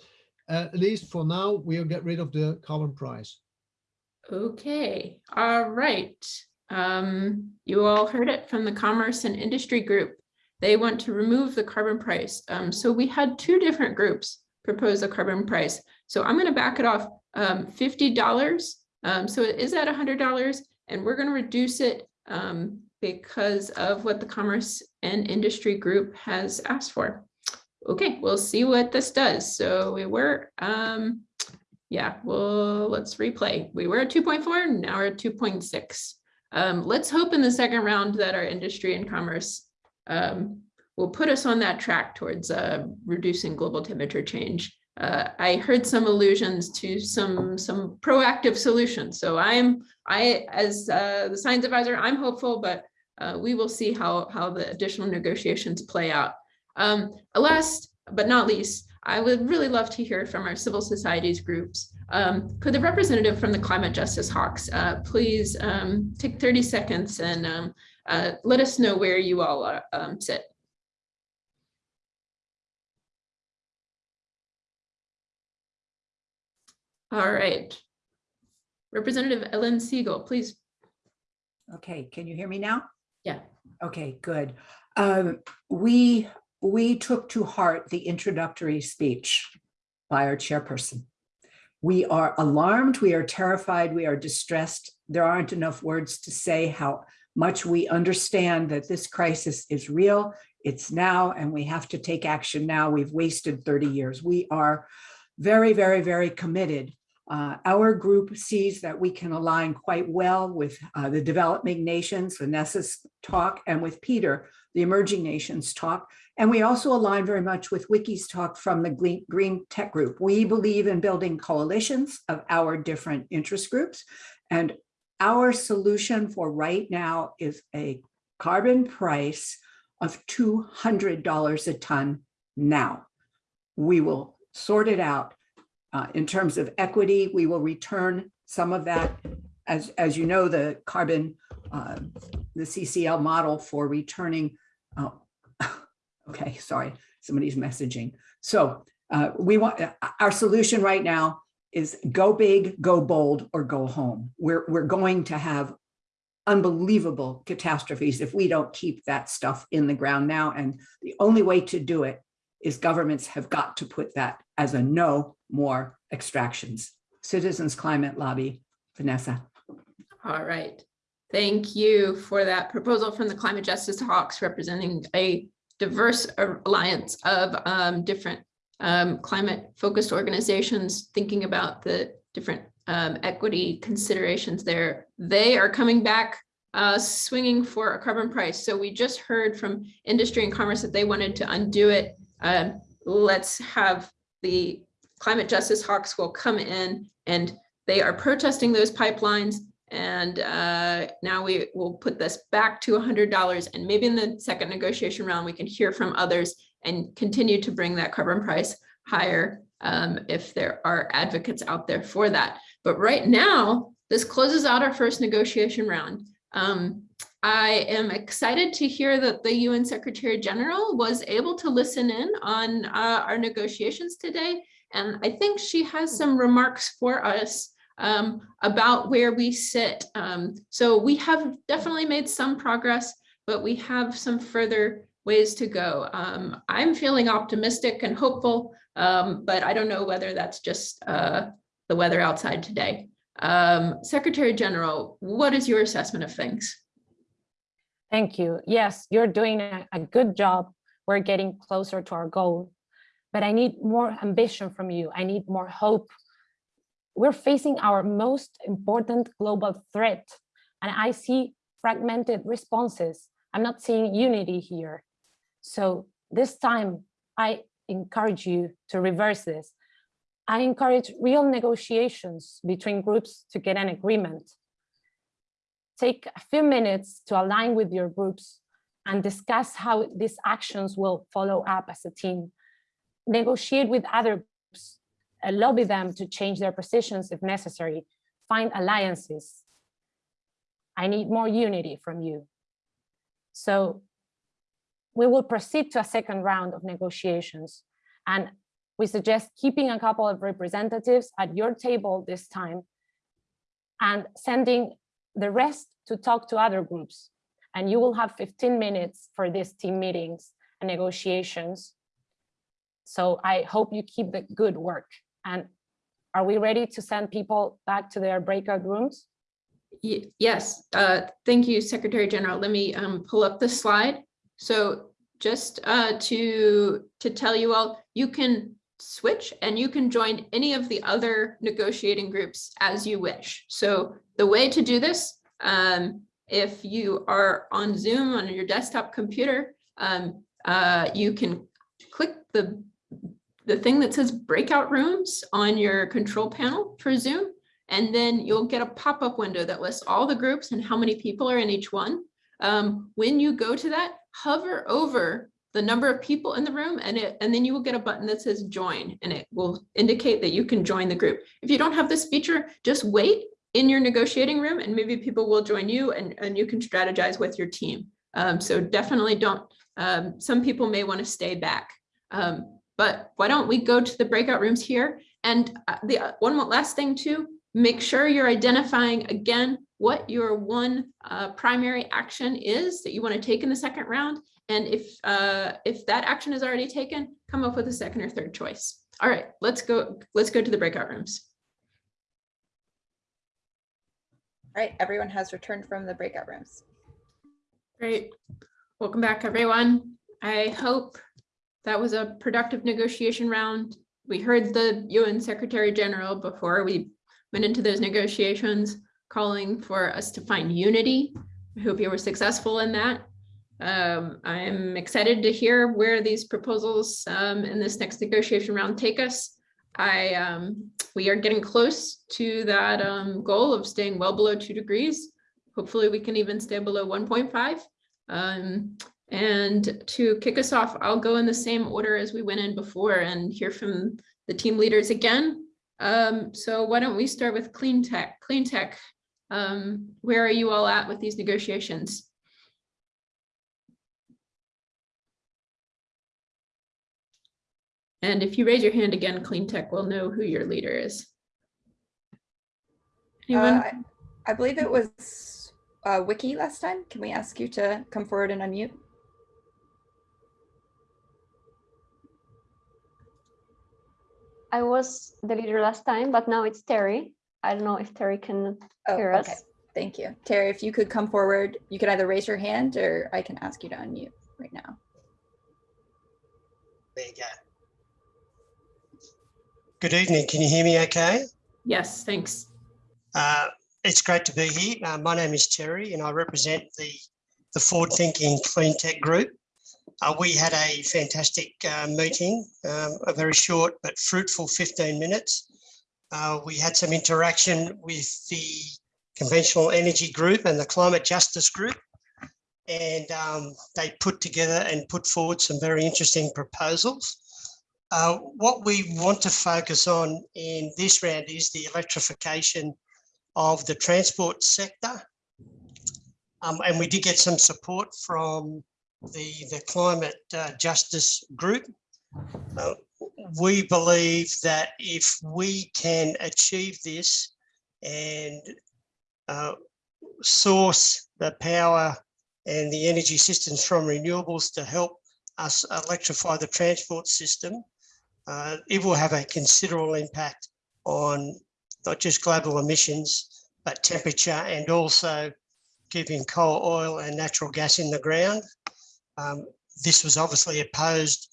at least for now we'll get rid of the carbon price. Okay, all right. Um, you all heard it from the Commerce and Industry Group. They want to remove the carbon price. Um, so we had two different groups propose a carbon price. So I'm going to back it off um, $50. Um, so it is at $100 and we're going to reduce it um, because of what the Commerce and Industry Group has asked for. Okay, we'll see what this does. So we were, um, yeah, well, let's replay. We were at 2.4, now we're at 2.6. Um, let's hope in the second round that our industry and commerce um, will put us on that track towards uh, reducing global temperature change. Uh, I heard some allusions to some some proactive solutions. So I'm I as uh, the science advisor, I'm hopeful, but uh, we will see how how the additional negotiations play out. Um, last but not least, I would really love to hear from our civil societies groups. Um, could the representative from the Climate Justice Hawks uh, please um, take 30 seconds and um, uh, let us know where you all are, um, sit. All right. Representative Ellen Siegel, please. Okay, can you hear me now? Yeah. Okay, good. Um, we, we took to heart the introductory speech by our chairperson. We are alarmed, we are terrified, we are distressed. There aren't enough words to say how much we understand that this crisis is real, it's now, and we have to take action now. We've wasted 30 years. We are very, very, very committed uh, our group sees that we can align quite well with uh, the developing nations, Vanessa's talk, and with Peter, the emerging nations talk. And we also align very much with Wiki's talk from the Green, Green Tech Group. We believe in building coalitions of our different interest groups. And our solution for right now is a carbon price of $200 a ton now. We will sort it out uh, in terms of equity, we will return some of that. As, as you know, the carbon, uh, the CCL model for returning, oh, [laughs] okay, sorry, somebody's messaging. So uh, we want, our solution right now is go big, go bold, or go home. We're, we're going to have unbelievable catastrophes if we don't keep that stuff in the ground now. And the only way to do it is governments have got to put that as a no more extractions. Citizens Climate Lobby, Vanessa. All right. Thank you for that proposal from the Climate Justice Hawks representing a diverse alliance of um, different um, climate focused organizations thinking about the different um, equity considerations there. They are coming back uh, swinging for a carbon price. So we just heard from industry and commerce that they wanted to undo it. Um, let's have the climate justice hawks will come in and they are protesting those pipelines. And uh, now we will put this back to $100 and maybe in the second negotiation round, we can hear from others and continue to bring that carbon price higher um, if there are advocates out there for that. But right now, this closes out our first negotiation round. Um, I am excited to hear that the UN Secretary General was able to listen in on uh, our negotiations today. And I think she has some remarks for us um, about where we sit. Um, so we have definitely made some progress, but we have some further ways to go. Um, I'm feeling optimistic and hopeful, um, but I don't know whether that's just uh, the weather outside today. Um, Secretary General, what is your assessment of things? Thank you. Yes, you're doing a, a, good job. We're getting closer to our goal, but I need more ambition from you. I need more hope. We're facing our most important global threat, and I see fragmented responses. I'm not seeing unity here. So this time, I encourage you to reverse this. I encourage real negotiations between groups to get an agreement take a few minutes to align with your groups and discuss how these actions will follow up as a team. Negotiate with other groups, uh, lobby them to change their positions if necessary, find alliances. I need more unity from you. So we will proceed to a second round of negotiations and we suggest keeping a couple of representatives at your table this time and sending the rest to talk to other groups. And you will have 15 minutes for these team meetings and negotiations. So I hope you keep the good work. And are we ready to send people back to their breakout rooms? Yes, uh, thank you, Secretary General. Let me um, pull up the slide. So just uh, to, to tell you all, you can switch and you can join any of the other negotiating groups as you wish. So the way to do this, um, if you are on Zoom on your desktop computer, um, uh, you can click the, the thing that says breakout rooms on your control panel for Zoom, and then you'll get a pop-up window that lists all the groups and how many people are in each one. Um, when you go to that, hover over the number of people in the room and it and then you will get a button that says join and it will indicate that you can join the group. If you don't have this feature, just wait in your negotiating room and maybe people will join you and, and you can strategize with your team. Um, so definitely don't, um, some people may want to stay back. Um, but why don't we go to the breakout rooms here? And uh, the uh, one last thing too, make sure you're identifying again what your one uh, primary action is that you want to take in the second round. And if uh, if that action is already taken, come up with a second or third choice. All right, let's go. Let's go to the breakout rooms. All right, everyone has returned from the breakout rooms. Great. Welcome back, everyone. I hope that was a productive negotiation round. We heard the UN Secretary General before we went into those negotiations, calling for us to find unity. I hope you were successful in that. Um, I'm excited to hear where these proposals um, in this next negotiation round take us. I um, we are getting close to that um, goal of staying well below two degrees. Hopefully we can even stay below 1.5. Um, and to kick us off, I'll go in the same order as we went in before and hear from the team leaders again. Um, so why don't we start with clean tech? Clean tech, um, where are you all at with these negotiations? And if you raise your hand again, clean tech will know who your leader is. Anyone? Uh, I I believe it was uh, Wiki last time. Can we ask you to come forward and unmute? I was the leader last time, but now it's Terry. I don't know if Terry can Oh, hear okay. us. Thank you. Terry, if you could come forward, you can either raise your hand or I can ask you to unmute right now. There you go. Good evening. Can you hear me okay? Yes, thanks. Uh, it's great to be here. Uh, my name is Terry and I represent the, the Forward Thinking Clean Tech Group. Uh, we had a fantastic uh, meeting, um, a very short but fruitful 15 minutes. Uh, we had some interaction with the Conventional Energy Group and the Climate Justice Group. And um, they put together and put forward some very interesting proposals. Uh, what we want to focus on in this round is the electrification of the transport sector. Um, and we did get some support from the, the climate uh, justice group. Uh, we believe that if we can achieve this and uh, source the power and the energy systems from renewables to help us electrify the transport system, uh, it will have a considerable impact on not just global emissions, but temperature and also keeping coal, oil and natural gas in the ground. Um, this was obviously opposed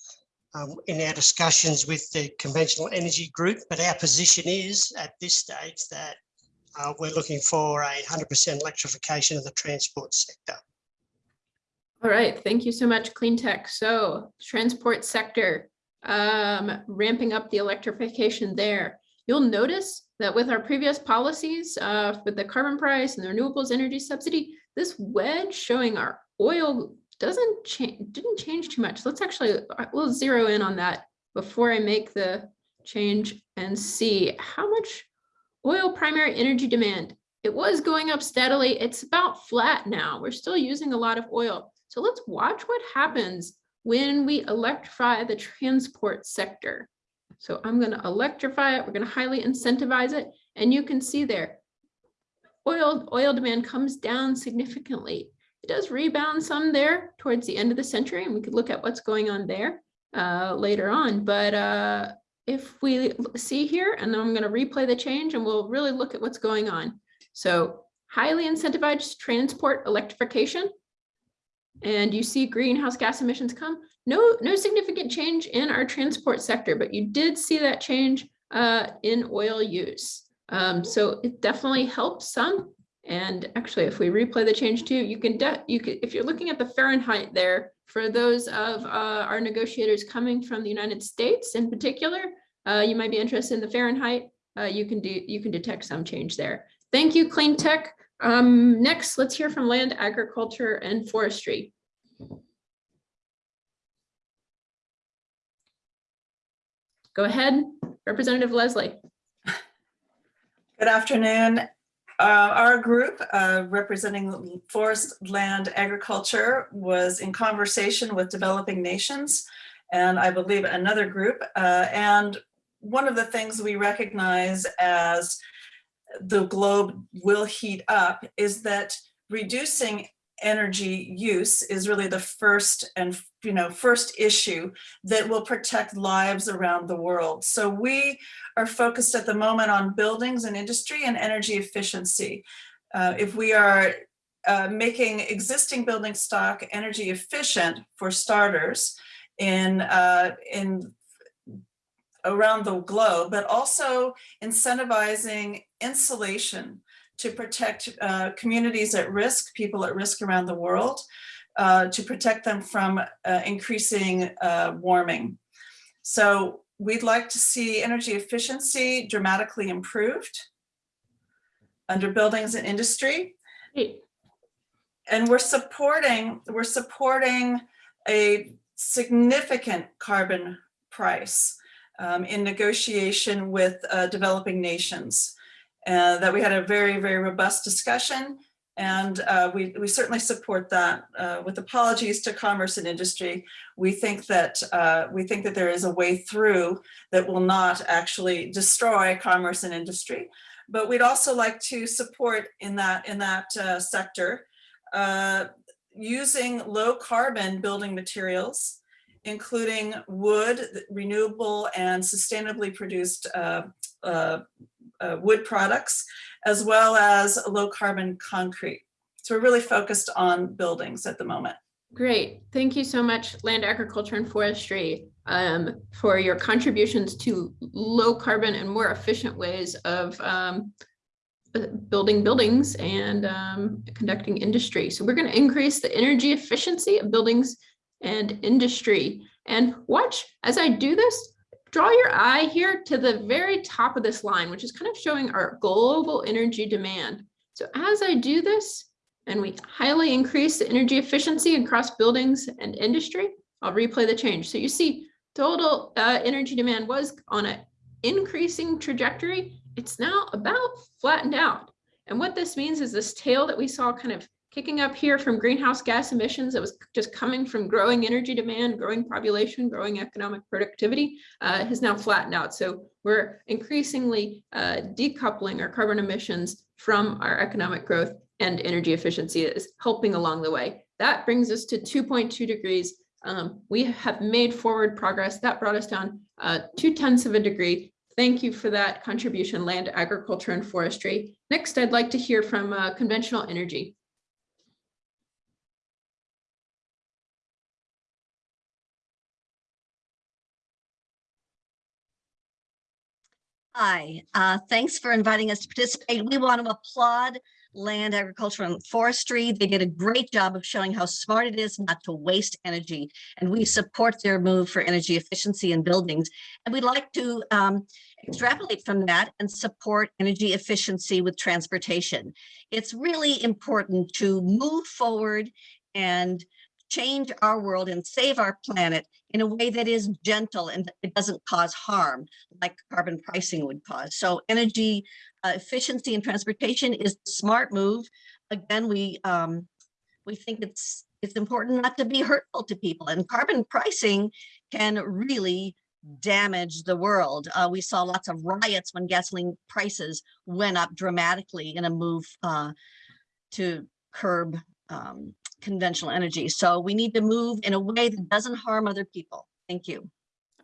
um, in our discussions with the conventional energy group, but our position is at this stage that uh, we're looking for a 100% electrification of the transport sector. All right, thank you so much, Cleantech. So transport sector, um, ramping up the electrification there. You'll notice that with our previous policies uh, with the carbon price and the renewables energy subsidy, this wedge showing our oil doesn't change, didn't change too much. Let's actually, uh, we'll zero in on that before I make the change and see how much oil primary energy demand. It was going up steadily. It's about flat now. We're still using a lot of oil. So let's watch what happens when we electrify the transport sector. So I'm going to electrify it. We're going to highly incentivize it. And you can see there, oil, oil demand comes down significantly. It does rebound some there towards the end of the century, and we could look at what's going on there uh, later on. But uh, if we see here, and then I'm going to replay the change, and we'll really look at what's going on. So highly incentivized transport electrification, and you see greenhouse gas emissions come. No, no significant change in our transport sector, but you did see that change uh, in oil use. Um, so it definitely helps some. And actually, if we replay the change too, you can, you could, if you're looking at the Fahrenheit there, for those of uh, our negotiators coming from the United States in particular, uh, you might be interested in the Fahrenheit. Uh, you can do, you can detect some change there. Thank you, Clean Tech. Um, next, let's hear from land, agriculture, and forestry. Go ahead, Representative Leslie. Good afternoon. Uh, our group uh, representing forest land agriculture was in conversation with developing nations and I believe another group. Uh, and one of the things we recognize as the globe will heat up is that reducing energy use is really the first and you know first issue that will protect lives around the world. So we are focused at the moment on buildings and industry and energy efficiency. Uh, if we are uh, making existing building stock energy efficient for starters in uh, in around the globe, but also incentivizing insulation to protect uh, communities at risk, people at risk around the world, uh, to protect them from uh, increasing uh, warming. So we'd like to see energy efficiency dramatically improved under buildings and industry. And we're supporting, we're supporting a significant carbon price um, in negotiation with uh, developing nations. Uh, that we had a very, very robust discussion and uh, we, we certainly support that. Uh, with apologies to commerce and industry, we think that uh, we think that there is a way through that will not actually destroy commerce and industry. But we'd also like to support in that in that uh, sector uh, using low carbon building materials, including wood, renewable and sustainably produced uh, wood products, as well as low carbon concrete. So we're really focused on buildings at the moment. Great. Thank you so much, Land Agriculture and Forestry, um, for your contributions to low carbon and more efficient ways of um, uh, building buildings and um, conducting industry. So we're going to increase the energy efficiency of buildings and industry. And watch as I do this, draw your eye here to the very top of this line, which is kind of showing our global energy demand. So as I do this, and we highly increase the energy efficiency across buildings and industry, I'll replay the change. So you see total uh, energy demand was on an increasing trajectory. It's now about flattened out. And what this means is this tail that we saw kind of kicking up here from greenhouse gas emissions that was just coming from growing energy demand, growing population, growing economic productivity uh, has now flattened out. So we're increasingly uh, decoupling our carbon emissions from our economic growth and energy efficiency is helping along the way. That brings us to 2.2 degrees. Um, we have made forward progress. That brought us down uh, two tenths of a degree. Thank you for that contribution, land, agriculture, and forestry. Next, I'd like to hear from uh, conventional energy. Hi, uh, thanks for inviting us to participate. We want to applaud Land, Agriculture and Forestry. They did a great job of showing how smart it is not to waste energy. And we support their move for energy efficiency in buildings. And we'd like to um, extrapolate from that and support energy efficiency with transportation. It's really important to move forward and change our world and save our planet in a way that is gentle and it doesn't cause harm like carbon pricing would cause. So energy uh, efficiency and transportation is a smart move. Again, we um, we think it's it's important not to be hurtful to people and carbon pricing can really damage the world. Uh, we saw lots of riots when gasoline prices went up dramatically in a move uh, to curb um, conventional energy. So we need to move in a way that doesn't harm other people. Thank you.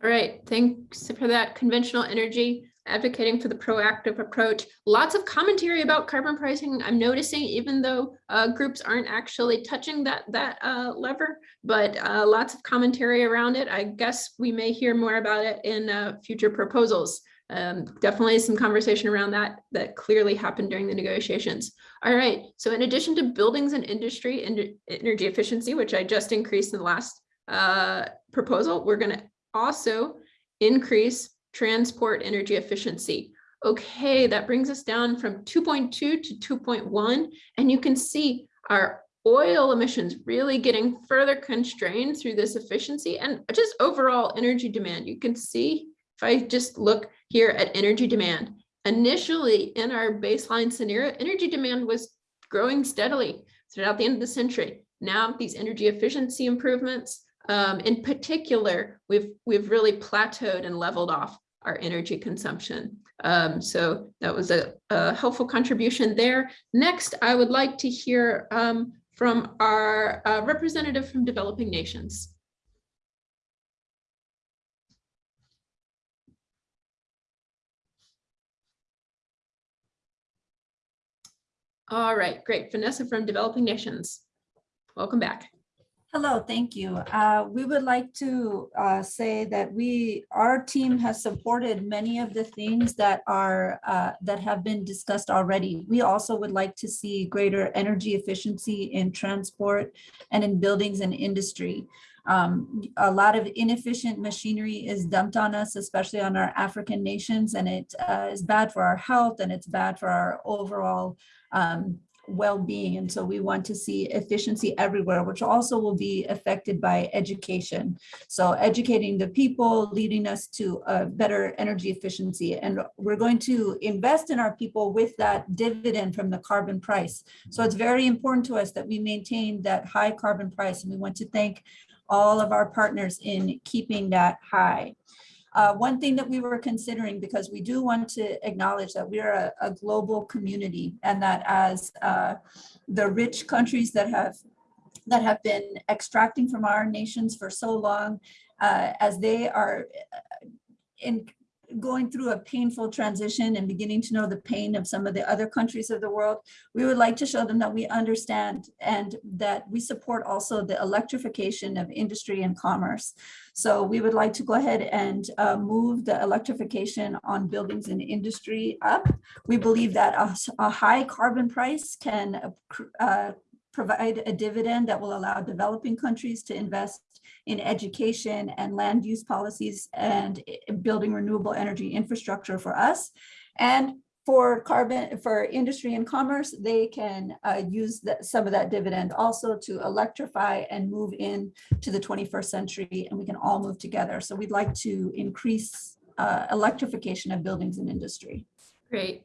All right, thanks for that conventional energy, advocating for the proactive approach. Lots of commentary about carbon pricing. I'm noticing even though uh, groups aren't actually touching that, that uh, lever, but uh, lots of commentary around it. I guess we may hear more about it in uh, future proposals um, definitely some conversation around that that clearly happened during the negotiations. All right, so in addition to buildings and industry and energy efficiency, which I just increased in the last uh, proposal, we're going to also increase transport energy efficiency. Okay, that brings us down from 2.2 to 2.1, and you can see our oil emissions really getting further constrained through this efficiency and just overall energy demand. You can see if I just look here at energy demand initially in our baseline scenario, energy demand was growing steadily throughout the end of the century. Now these energy efficiency improvements, um, in particular, we've we've really plateaued and leveled off our energy consumption. Um, so that was a, a, helpful contribution there. Next, I would like to hear um, from our uh, representative from developing nations. All right, great. Vanessa from Developing Nations. Welcome back. Hello, thank you. Uh, we would like to uh, say that we, our team has supported many of the things that are uh, that have been discussed already. We also would like to see greater energy efficiency in transport and in buildings and industry. Um, a lot of inefficient machinery is dumped on us, especially on our African nations, and it uh, is bad for our health and it's bad for our overall um, well-being. And so we want to see efficiency everywhere, which also will be affected by education. So educating the people, leading us to a better energy efficiency. And we're going to invest in our people with that dividend from the carbon price. So it's very important to us that we maintain that high carbon price. And we want to thank all of our partners in keeping that high. Uh, one thing that we were considering, because we do want to acknowledge that we're a, a global community and that as uh, the rich countries that have that have been extracting from our nations for so long, uh, as they are in going through a painful transition and beginning to know the pain of some of the other countries of the world, we would like to show them that we understand and that we support also the electrification of industry and commerce. So we would like to go ahead and uh, move the electrification on buildings and industry up. We believe that a, a high carbon price can uh, provide a dividend that will allow developing countries to invest in education and land use policies and building renewable energy infrastructure for us. And for carbon, for industry and commerce, they can uh, use that, some of that dividend also to electrify and move in to the 21st century and we can all move together. So we'd like to increase uh, electrification of buildings and industry. Great.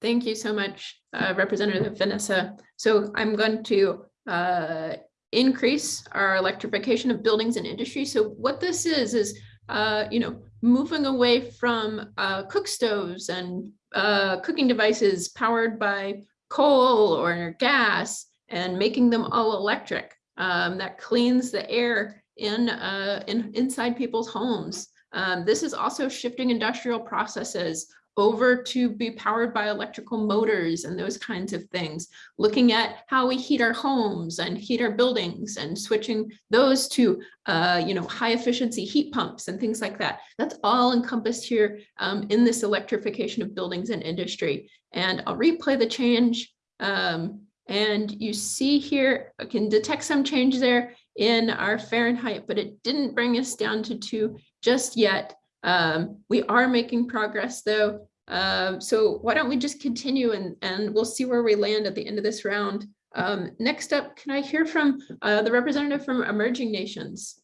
Thank you so much, uh, Representative Vanessa. So I'm going to uh, increase our electrification of buildings and industry. So what this is, is, uh, you know, moving away from uh, cook stoves and uh, cooking devices powered by coal or gas and making them all electric. Um, that cleans the air in, uh, in inside people's homes. Um, this is also shifting industrial processes over to be powered by electrical motors and those kinds of things, looking at how we heat our homes and heat our buildings and switching those to, uh, you know, high efficiency heat pumps and things like that. That's all encompassed here um, in this electrification of buildings and industry. And I'll replay the change. Um, and you see here, I can detect some change there in our Fahrenheit, but it didn't bring us down to two just yet. Um, we are making progress though. Um, so why don't we just continue and, and we'll see where we land at the end of this round. Um, next up, can I hear from uh, the representative from emerging nations?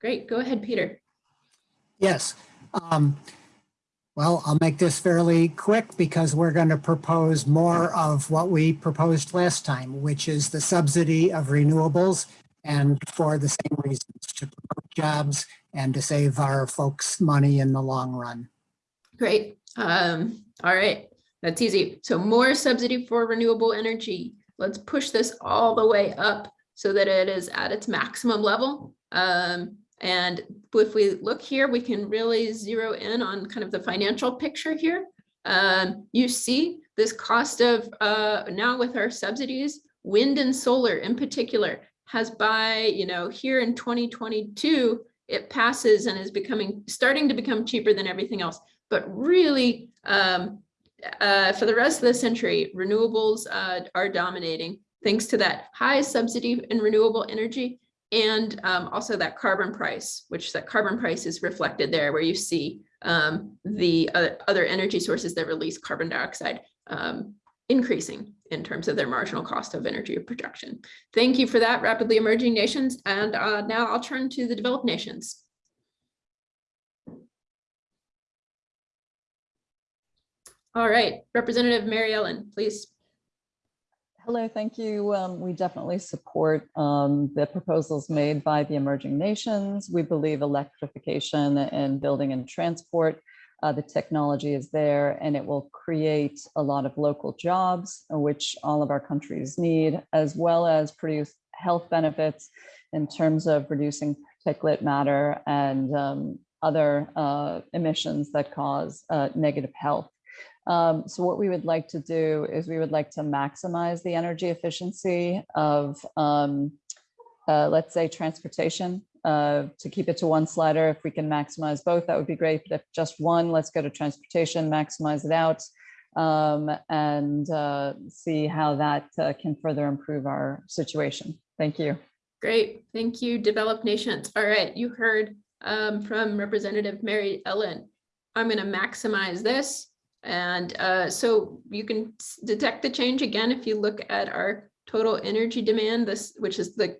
Great, go ahead, Peter. Yes. Um, well, I'll make this fairly quick because we're going to propose more of what we proposed last time, which is the subsidy of renewables and for the same reasons, to promote jobs and to save our folks money in the long run. Great. Um, all right, that's easy. So more subsidy for renewable energy. Let's push this all the way up so that it is at its maximum level. Um, and if we look here, we can really zero in on kind of the financial picture here. Um, you see this cost of uh, now with our subsidies, wind and solar in particular has by, you know, here in 2022, it passes and is becoming, starting to become cheaper than everything else. But really, um, uh, for the rest of the century, renewables uh, are dominating thanks to that high subsidy in renewable energy and um, also that carbon price, which that carbon price is reflected there where you see um, the uh, other energy sources that release carbon dioxide um, increasing in terms of their marginal cost of energy production. Thank you for that, rapidly emerging nations. And uh, now I'll turn to the developed nations. All right, Representative Mary Ellen, please. Hello, thank you. Um, we definitely support um, the proposals made by the emerging nations. We believe electrification and building and transport uh, the technology is there and it will create a lot of local jobs, which all of our countries need, as well as produce health benefits in terms of reducing particulate matter and um, other uh, emissions that cause uh, negative health. Um, so what we would like to do is we would like to maximize the energy efficiency of, um, uh, let's say, transportation. Uh, to keep it to one slider, if we can maximize both, that would be great. But if just one, let's go to transportation, maximize it out, um, and uh, see how that uh, can further improve our situation. Thank you. Great, thank you, Developed Nations. All right, you heard um, from Representative Mary Ellen. I'm going to maximize this. And uh, so you can detect the change again if you look at our total energy demand, this, which is the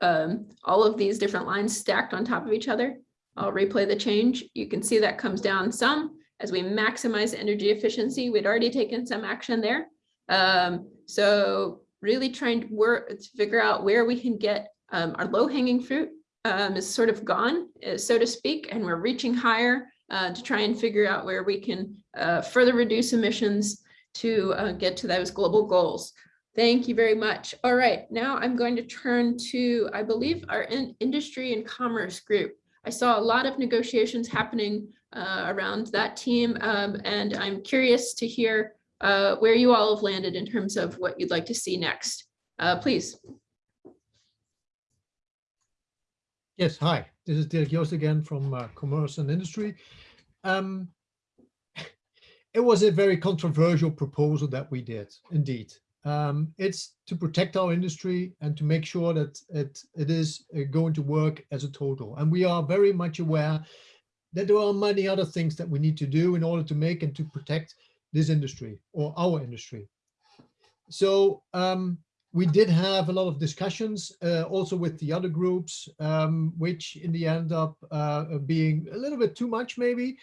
um, all of these different lines stacked on top of each other. I'll replay the change. You can see that comes down some as we maximize energy efficiency. We'd already taken some action there. Um, so really trying to work to figure out where we can get um, our low hanging fruit um, is sort of gone, uh, so to speak, and we're reaching higher uh, to try and figure out where we can uh, further reduce emissions to uh, get to those global goals. Thank you very much. All right, now I'm going to turn to, I believe, our in industry and commerce group. I saw a lot of negotiations happening uh, around that team, um, and I'm curious to hear uh, where you all have landed in terms of what you'd like to see next. Uh, please. Yes, hi, this is Dirk Joost again from uh, Commerce and Industry. Um, [laughs] it was a very controversial proposal that we did, indeed. Um, it's to protect our industry and to make sure that it, it is uh, going to work as a total. And we are very much aware that there are many other things that we need to do in order to make and to protect this industry or our industry. So um, we did have a lot of discussions uh, also with the other groups, um, which in the end up uh, being a little bit too much maybe,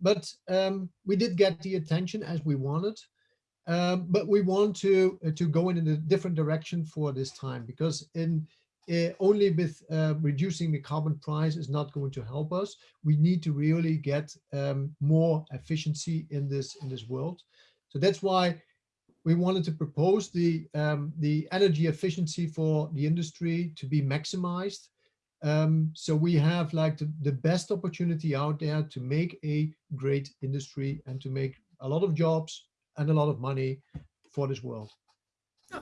but um, we did get the attention as we wanted. Um, but we want to uh, to go in a different direction for this time because in uh, only with uh, reducing the carbon price is not going to help us. We need to really get um, more efficiency in this in this world. So that's why we wanted to propose the um, the energy efficiency for the industry to be maximized. Um, so we have like the, the best opportunity out there to make a great industry and to make a lot of jobs and a lot of money for this world.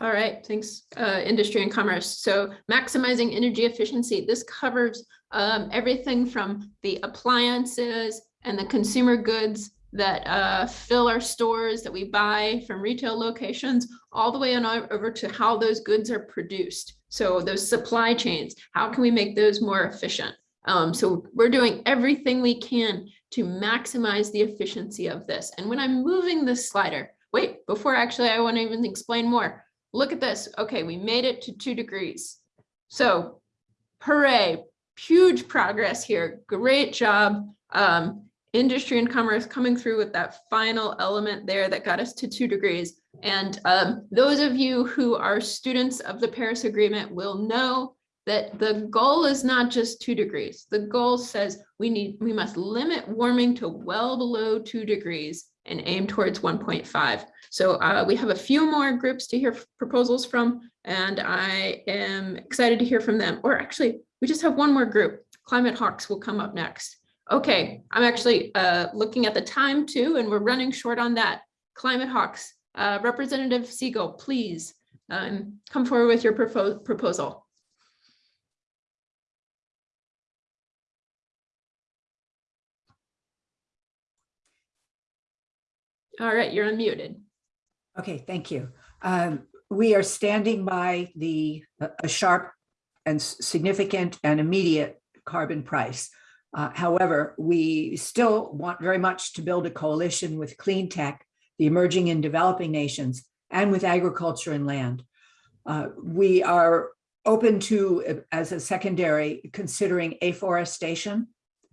All right, thanks, uh, industry and commerce. So maximizing energy efficiency, this covers um, everything from the appliances and the consumer goods that uh, fill our stores that we buy from retail locations, all the way on over to how those goods are produced. So those supply chains, how can we make those more efficient? Um, so we're doing everything we can to maximize the efficiency of this. And when I'm moving this slider, wait, before actually I want to even explain more. Look at this. Okay, we made it to two degrees. So hooray, huge progress here. Great job. Um, industry and commerce coming through with that final element there that got us to two degrees. And um, those of you who are students of the Paris Agreement will know that the goal is not just two degrees. The goal says we need, we must limit warming to well below two degrees and aim towards 1.5. So uh, we have a few more groups to hear proposals from, and I am excited to hear from them. Or actually, we just have one more group. Climate Hawks will come up next. Okay, I'm actually uh, looking at the time too, and we're running short on that. Climate Hawks, uh, Representative Siegel, please um, come forward with your propo- proposal. All right, you're unmuted. Okay, thank you. Um, we are standing by the a- a sharp and significant and immediate carbon price. Uh, however, we still want very much to build a coalition with clean tech, the emerging and developing nations, and with agriculture and land. Uh, we are open to, uh, as a secondary, considering afforestation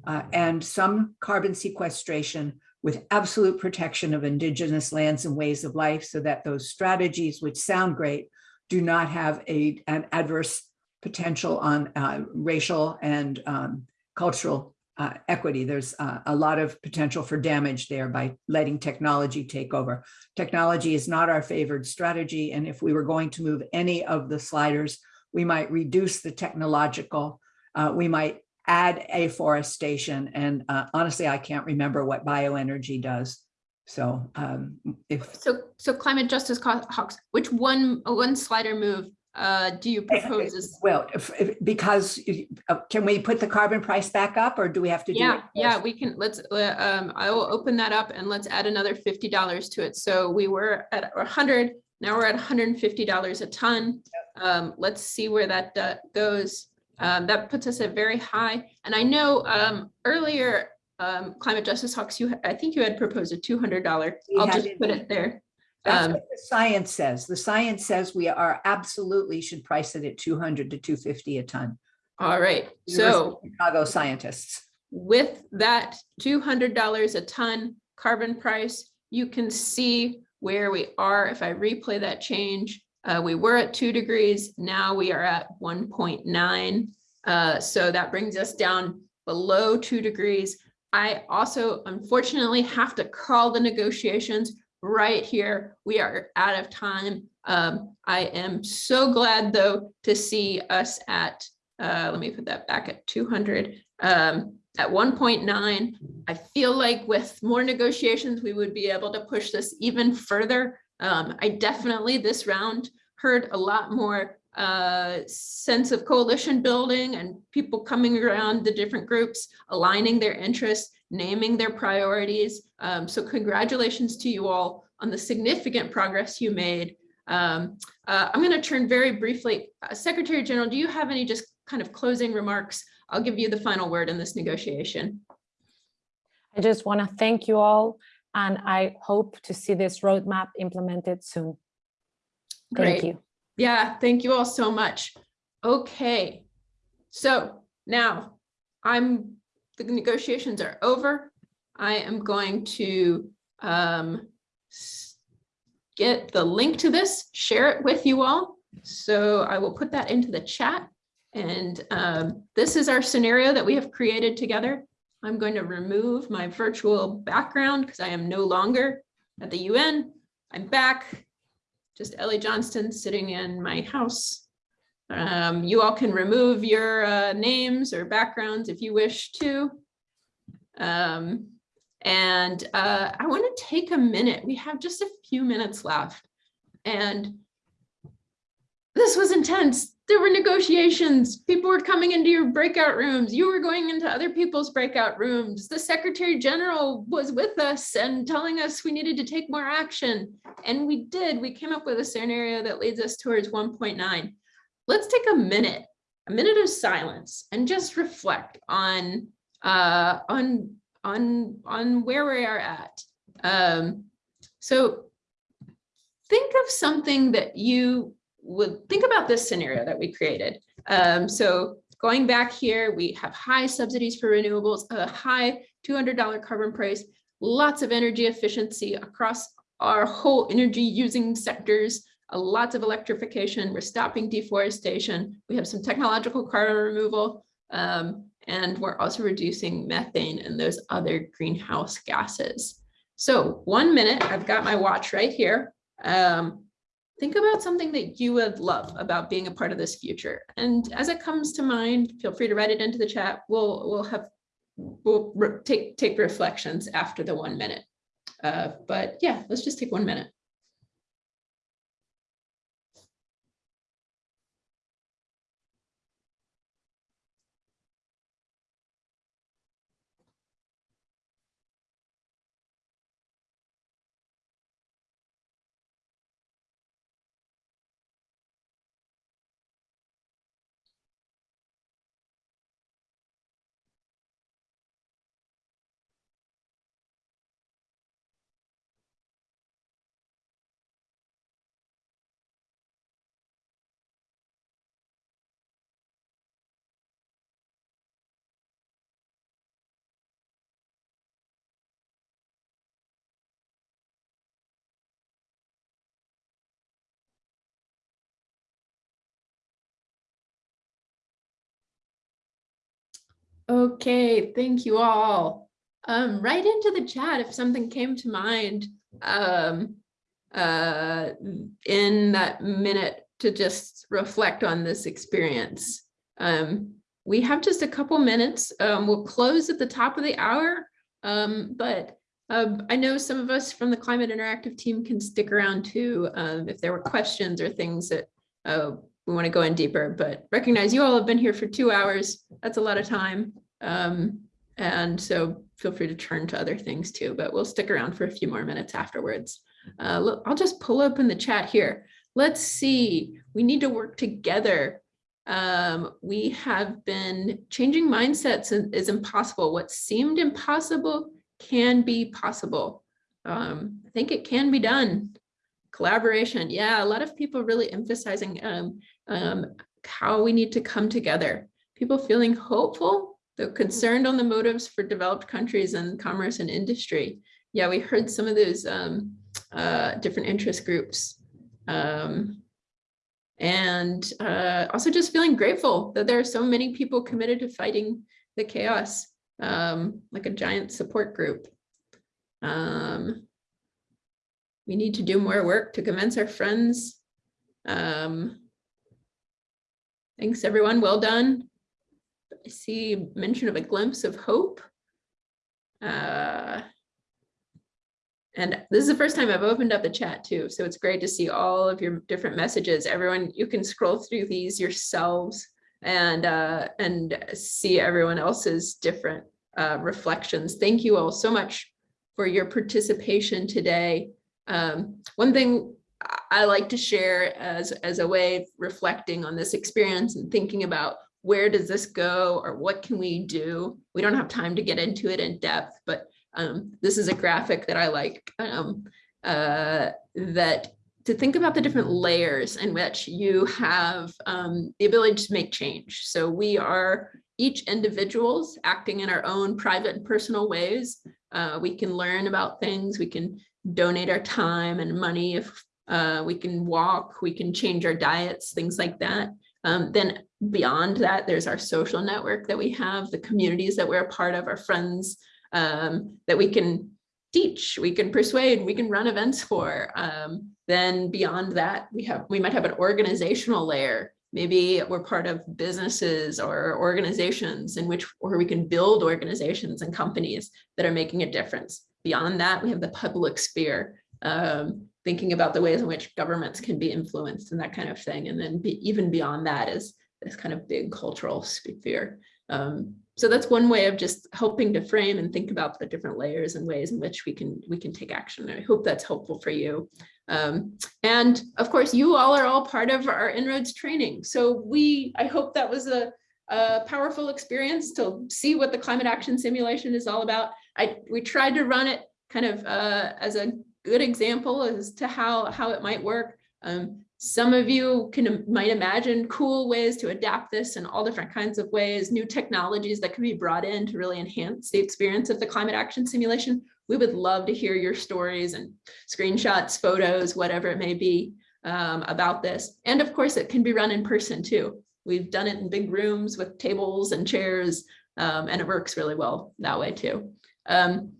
uh, and some carbon sequestration with absolute protection of indigenous lands and ways of life so that those strategies which sound great do not have a, an adverse potential on uh, racial and um, cultural uh, equity. There's uh, a lot of potential for damage there by letting technology take over. Technology is not our favored strategy. And if we were going to move any of the sliders, we might reduce the technological, uh, we might add afforestation. And uh, honestly, I can't remember what bioenergy does. So um, if So, so climate justice hawks, which one, one slider move uh, do you propose is? Well, if, if- because, uh, can we put the carbon price back up or do we have to do? Yeah, it yeah, we can, let's, um, I will open that up and let's add another fifty dollars to it. So we were at a hundred, now we're at hundred and fifty dollars a ton. Um, let's see where that uh, goes. Um, that puts us at very high. And I know, um, earlier, um, Climate Justice Hawks, you, I think you had proposed a two hundred dollar. We I'll just put it there. That's Um, what the science says. The science says we are absolutely should price it at two hundred to two fifty a ton. all right, so. Chicago scientists. with that two hundred dollars a ton carbon price, you can see where we are. If I replay that change, uh, we were at two degrees, now we are at one point nine. Uh, so that brings us down below two degrees. I also unfortunately have to call the negotiations right here. We are out of time. Um, I am so glad though to see us at, uh, let me put that back at two hundred. Um, at one point nine, I feel like with more negotiations, we would be able to push this even further. Um, I definitely this round heard a lot more uh, sense of coalition building and people coming around the different groups, aligning their interests, naming their priorities. Um, so congratulations to you all on the significant progress you made. Um, uh, I'm going to turn very briefly, uh, Secretary General, do you have any just kind of closing remarks? I'll give you the final word in this negotiation. I just want to thank you all, and I hope to see this roadmap implemented soon. Thank Great. you. Yeah, thank you all so much. Okay, so now I'm, the negotiations are over. I am going to um, get the link to this, share it with you all. So I will put that into the chat. And um, this is our scenario that we have created together. I'm going to remove my virtual background because I am no longer at the UN. I'm back just Ellie Johnston sitting in my house. Um, you all can remove your uh, names or backgrounds if you wish to. Um, and uh, I want to take a minute. We have just a few minutes left. And this was intense. There were negotiations. People were coming into your breakout rooms. You were going into other people's breakout rooms. The Secretary General was with us and telling us we needed to take more action. And we did. We came up with a scenario that leads us towards 1.9. Let's take a minute, a minute of silence and just reflect on uh, on on on where we are at. Um, so think of something that you would think about this scenario that we created. Um, so going back here, we have high subsidies for renewables, a high $200 carbon price, lots of energy efficiency across our whole energy using sectors, lots of electrification. We're stopping deforestation. We have some technological carbon removal. Um, and we're also reducing methane and those other greenhouse gases. So one minute, I've got my watch right here. Um, think about something that you would love about being a part of this future. And as it comes to mind, feel free to write it into the chat. We'll, we'll have, we'll take, take reflections after the one minute. Uh, but yeah, let's just take one minute. Okay, thank you all. Um, right into the chat if something came to mind um, uh, in that minute to just reflect on this experience. Um, we have just a couple minutes. Um, we'll close at the top of the hour, um, but um, I know some of us from the Climate Interactive team can stick around too if there were questions or things that uh, we want to go in deeper, but recognize you all have been here for two hours. That's a lot of time. Um, and so feel free to turn to other things too, but we'll stick around for a few more minutes afterwards. Uh, look, I'll just pull up in the chat here. Let's see, we need to work together. Um, we have been changing mindsets is impossible. What seemed impossible can be possible. Um, I think it can be done. Collaboration, yeah, a lot of people really emphasizing um, um, how we need to come together. People feeling hopeful, though concerned on the motives for developed countries and commerce and industry. Yeah, we heard some of those um, uh, different interest groups. Um, and uh, also just feeling grateful that there are so many people committed to fighting the chaos, um, like a giant support group. Um, we need to do more work to convince our friends. Um, thanks everyone, well done. I see mention of a glimpse of hope. Uh, and this is the first time I've opened up the chat too, so it's great to see all of your different messages. Everyone, you can scroll through these yourselves and uh, and see everyone else's different uh, reflections. Thank you all so much for your participation today. Um, one thing I like to share as, as a way of reflecting on this experience and thinking about where does this go or what can we do? We don't have time to get into it in depth, but um, this is a graphic that I like um, uh, that to think about the different layers in which you have um, the ability to make change. So we are each individuals acting in our own private and personal ways. Uh, we can learn about things, we can donate our time and money if uh, we can walk, we can change our diets, things like that. Um, then beyond that, there's our social network that we have, the communities that we're a part of, our friends um, that we can teach, we can persuade, we can run events for. Um, then beyond that, we have we might have an organizational layer. Maybe we're part of businesses or organizations in which where we can build organizations and companies that are making a difference. Beyond that, we have the public sphere, um, thinking about the ways in which governments can be influenced and that kind of thing. And then be, even beyond that is this kind of big cultural sphere. Um, so that's one way of just helping to frame and think about the different layers and ways in which we can we can take action. I hope that's helpful for you. Um, and of course, you all are all part of our En-ROADS training. So we, I hope that was a, a powerful experience to see what the climate action simulation is all about. I we tried to run it kind of uh, as a good example as to how how it might work. Um, some of you can might imagine cool ways to adapt this in all different kinds of ways, new technologies that can be brought in to really enhance the experience of the climate action simulation. We would love to hear your stories and screenshots, photos, whatever it may be um, about this. And of course, it can be run in person too. We've done it in big rooms with tables and chairs, um, and it works really well that way too. Um,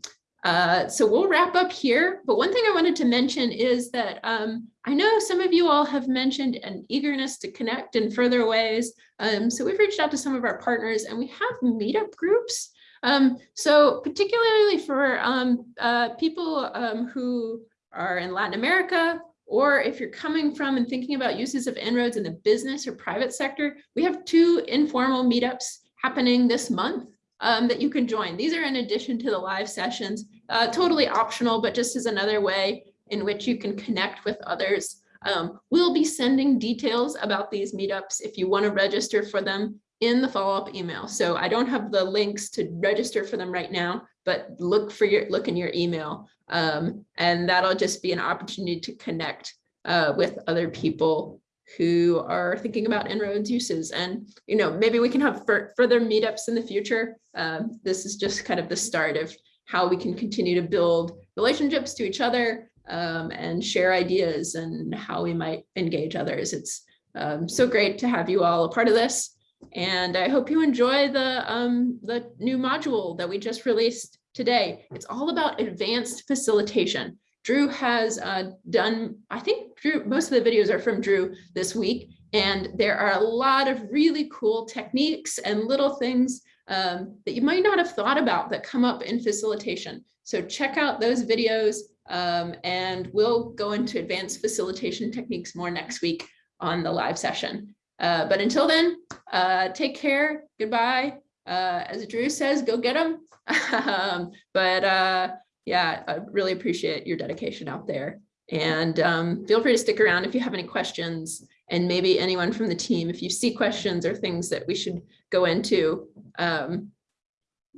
uh, so we'll wrap up here. But one thing I wanted to mention is that um, I know some of you all have mentioned an eagerness to connect in further ways. Um, so we've reached out to some of our partners and we have meetup groups. Um, so particularly for um, uh, people um, who are in Latin America, or if you're coming from and thinking about uses of En-ROADS in the business or private sector, we have two informal meetups happening this month um, that you can join. These are in addition to the live sessions, uh, totally optional, but just as another way in which you can connect with others. Um, we'll be sending details about these meetups if you want to register for them in the follow-up email. So I don't have the links to register for them right now, but look for your look in your email. Um, and that'll just be an opportunity to connect uh, with other people who are thinking about En-ROADS uses. And, you know, maybe we can have further meetups in the future. Um, this is just kind of the start of how we can continue to build relationships to each other um, and share ideas and how we might engage others. It's um, so great to have you all a part of this. And I hope you enjoy the, um, the new module that we just released today. It's all about advanced facilitation. Drew has uh, done, I think Drew, most of the videos are from Drew this week, and there are a lot of really cool techniques and little things um, that you might not have thought about that come up in facilitation. So check out those videos um, and we'll go into advanced facilitation techniques more next week on the live session. Uh, but until then, uh, take care, goodbye. Uh, as Drew says, go get them. [laughs] um, but uh, yeah, I really appreciate your dedication out there. And um, feel free to stick around if you have any questions and maybe anyone from the team, if you see questions or things that we should go into, um,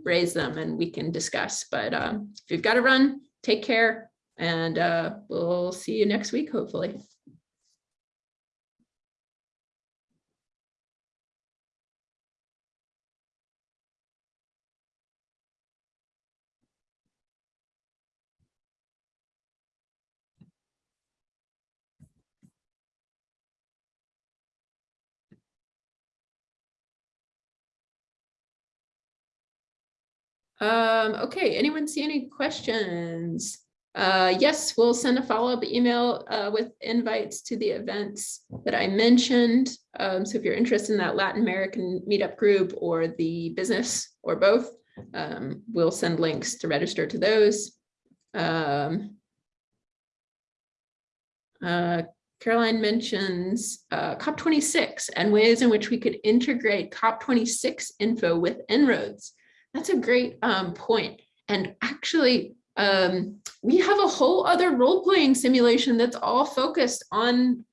raise them and we can discuss. But um, if you've got to run, take care and uh, we'll see you next week, hopefully. Um, okay, anyone see any questions? Uh, yes, we'll send a follow-up email uh, with invites to the events that I mentioned. Um, so if you're interested in that Latin American meetup group or the business or both, um, we'll send links to register to those. Um, uh, Caroline mentions uh, COP26 and ways in which we could integrate COP26 info with En-ROADS. That's a great um, point. And actually, um, we have a whole other role-playing simulation that's all focused on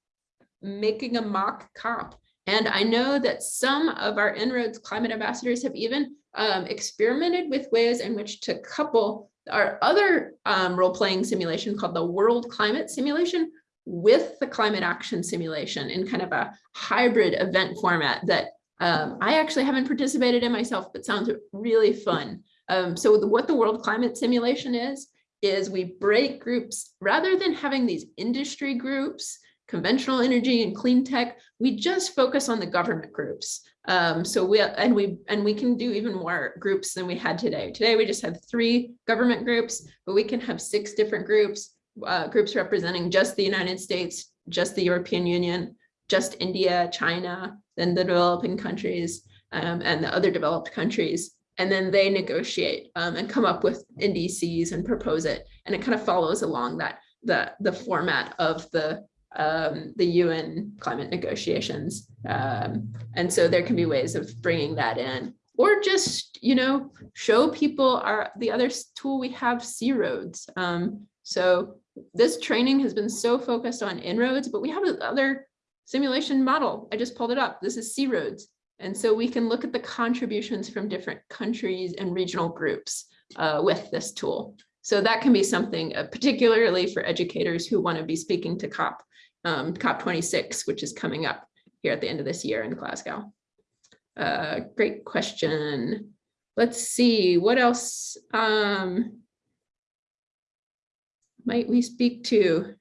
making a mock COP. And I know that some of our En-ROADS climate ambassadors have even um, experimented with ways in which to couple our other um, role-playing simulation called the World Climate Simulation with the climate action simulation in kind of a hybrid event format that um, I actually haven't participated in myself, but sounds really fun. Um, so the, what the World Climate Simulation is, is we break groups, rather than having these industry groups, conventional energy and clean tech, we just focus on the government groups. Um, so we, and we, and we can do even more groups than we had today. Today, we just had three government groups, but we can have six different groups, uh, groups representing just the United States, just the European Union, just India, China, then the developing countries um, and the other developed countries. And then they negotiate um, and come up with NDCs and propose it. And it kind of follows along that the, the format of the, um, the UN climate negotiations. Um, and so there can be ways of bringing that in or just, you know, show people our, the other tool we have, C-ROADS. Um, so this training has been so focused on En-ROADS, but we have other simulation model. I just pulled it up. This is C-ROADS. And so we can look at the contributions from different countries and regional groups uh, with this tool. So that can be something uh, particularly for educators who want to be speaking to COP, um, COP26, which is coming up here at the end of this year in Glasgow. Uh, great question. Let's see, what else um, might we speak to?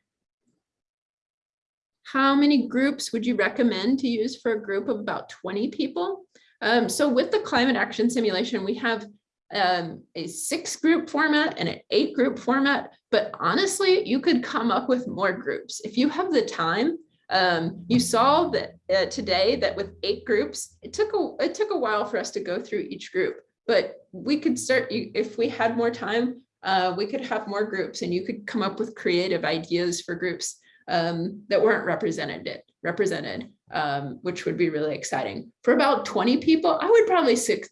How many groups would you recommend to use for a group of about 20 people? Um, so with the climate action simulation, we have um, a six group format and an eight group format, but honestly, you could come up with more groups. If you have the time, um, you saw that uh, today that with eight groups, it took a it took a while for us to go through each group, but we could start if we had more time, uh, we could have more groups and you could come up with creative ideas for groups um, that weren't represented, represented um, which would be really exciting. For about 20 people, I would probably stick,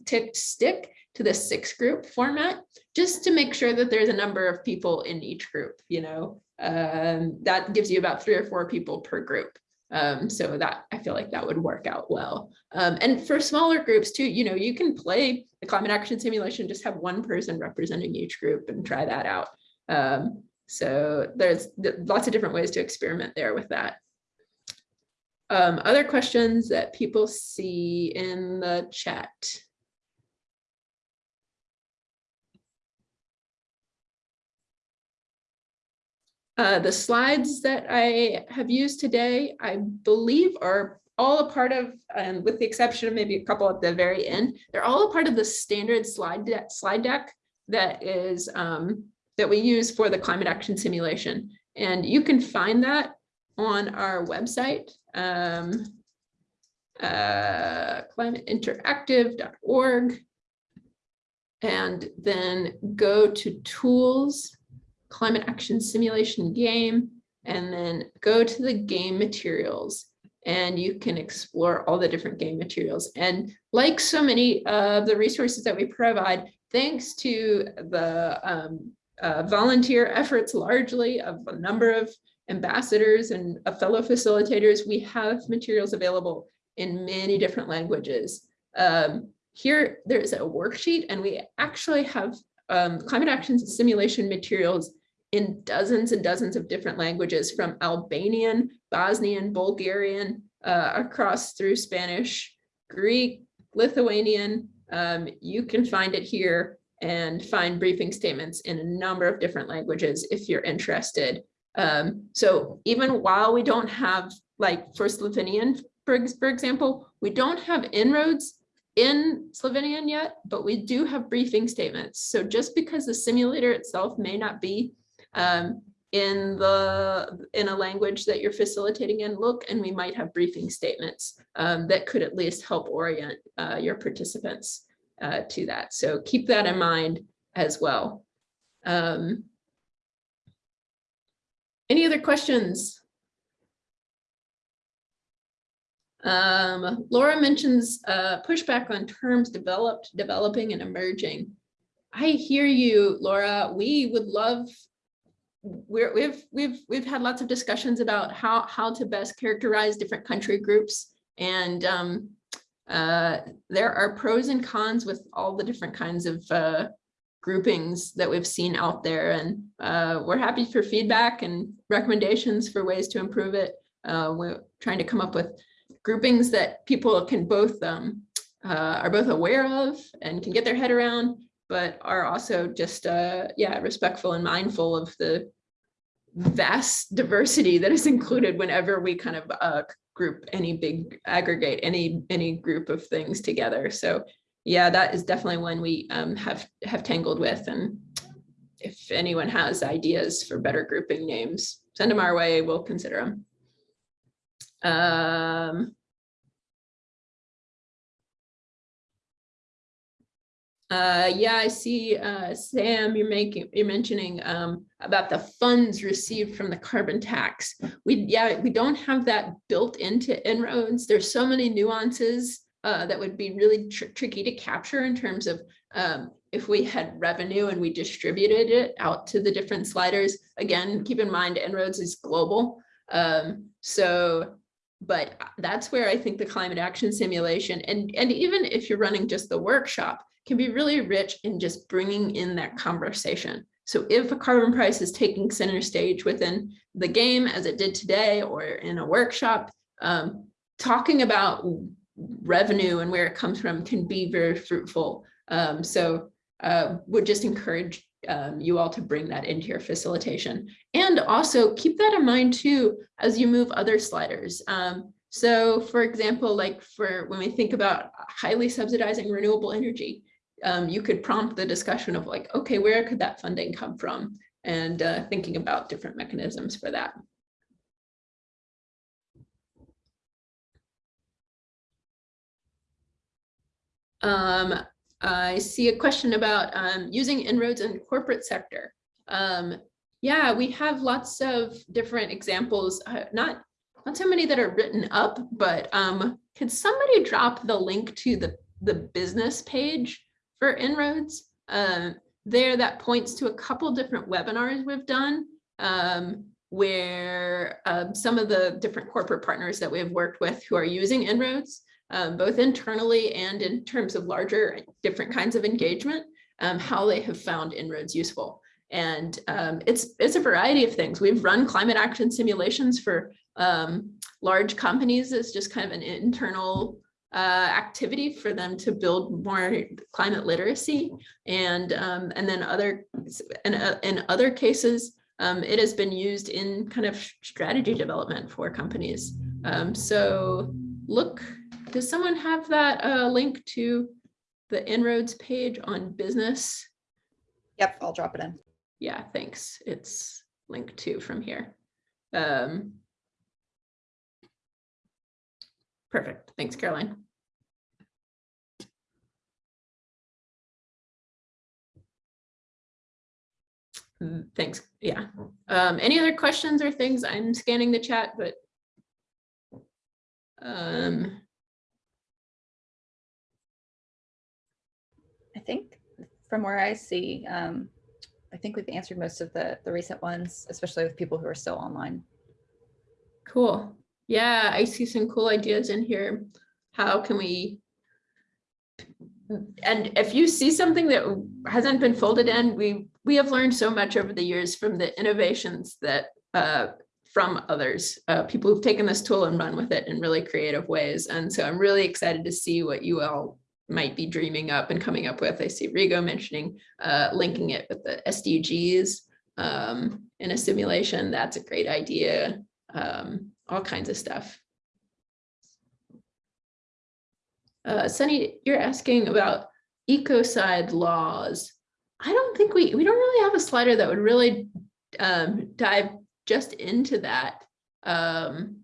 to the six group format just to make sure that there's a number of people in each group, you know, um, that gives you about three or four people per group. Um, so that I feel like that would work out well. Um, and for smaller groups too, you know, you can play the climate action simulation, just have one person representing each group and try that out. Um, so there's lots of different ways to experiment there with that. Um, other questions that people see in the chat? Uh, the slides that I have used today, I believe are all a part of, and with the exception of maybe a couple at the very end, they're all a part of the standard slide deck, slide deck that is um, that we use for the climate action simulation. And you can find that on our website, um, uh, climateinteractive.org. And then go to tools, climate action simulation game, and then go to the game materials and you can explore all the different game materials. And like so many of the resources that we provide, thanks to the um, uh, volunteer efforts largely of a number of ambassadors and fellow facilitators, we have materials available in many different languages. Um, here, there's a worksheet and we actually have um, climate action simulation materials in dozens and dozens of different languages from Albanian, Bosnian, Bulgarian, uh, across through Spanish, Greek, Lithuanian. Um, you can find it here and find briefing statements in a number of different languages if you're interested. Um, so even while we don't have, like for Slovenian, for, for example, we don't have En-ROADS in Slovenian yet, but we do have briefing statements. So just because the simulator itself may not be um, in the in a language that you're facilitating in, look, and we might have briefing statements um, that could at least help orient uh, your participants uh, to that. So keep that in mind as well. Um, any other questions? Um, Laura mentions uh, pushback on terms developed, developing, and emerging. I hear you, Laura. We would love. We're, we've we've we've had lots of discussions about how how to best characterize different country groups, and um, uh, there are pros and cons with all the different kinds of uh, groupings that we've seen out there, and uh, we're happy for feedback and recommendations for ways to improve it. Uh, we're trying to come up with groupings that people can both um, uh, are both aware of and can get their head around, but are also just yeah respectful and mindful of the vast diversity that is [laughs] included whenever we kind of group any big aggregate any any group of things together. So yeah, that is definitely one we um, have have tangled with. And if anyone has ideas for better grouping names, send them our way. We'll consider them. Um, uh, yeah, I see, uh, Sam, you're making, you're mentioning um, about the funds received from the carbon tax. We, yeah, we don't have that built into En-ROADS. There's so many nuances uh, that would be really tr tricky to capture in terms of um, if we had revenue and we distributed it out to the different sliders. Again, keep in mind En-ROADS is global. Um, so but that's where I think the climate action simulation and, and even if you're running just the workshop can be really rich in just bringing in that conversation. So if a carbon price is taking center stage within the game as it did today or in a workshop, um, talking about revenue and where it comes from can be very fruitful. Um, so uh, would just encourage um, you all to bring that into your facilitation. And also keep that in mind too, as you move other sliders. Um, so for example, like for when we think about highly subsidizing renewable energy, um, you could prompt the discussion of like, okay, where could that funding come from? And uh, thinking about different mechanisms for that. Um, I see a question about um, using En-ROADS in corporate sector. Um, yeah, we have lots of different examples, uh, not, not so many that are written up, but um, could somebody drop the link to the, the business page for En-ROADS? Uh, there that points to a couple different webinars we've done um, where um, some of the different corporate partners that we have worked with who are using En-ROADS um, both internally and in terms of larger different kinds of engagement, um, how they have found En-ROADS useful. And um, it's, it's a variety of things. We've run climate action simulations for um, large companies as just kind of an internal uh, activity for them to build more climate literacy. And, um, and then other, and, uh, in other cases, um, it has been used in kind of strategy development for companies. so look, does someone have that uh, link to the En-ROADS page on business? Yep, I'll drop it in. Yeah, thanks. It's linked to from here. Um, Perfect. Thanks, Caroline. Mm, Thanks. Yeah. Um, any other questions or things? I'm scanning the chat, but um, I think from where I see, um, I think we've answered most of the, the recent ones, especially with people who are still online. Cool. Yeah, I see some cool ideas in here. How can we? And if you see something that hasn't been folded in, we we have learned so much over the years from the innovations that uh, from others, uh, people who've taken this tool and run with it in really creative ways. And so I'm really excited to see what you all might be dreaming up and coming up with. I see Rigo mentioning uh, linking it with the SDGs um, in a simulation. That's a great idea. Um, all kinds of stuff. Uh, Sunny, you're asking about ecocide laws. I don't think we, we don't really have a slider that would really um, dive just into that. Um,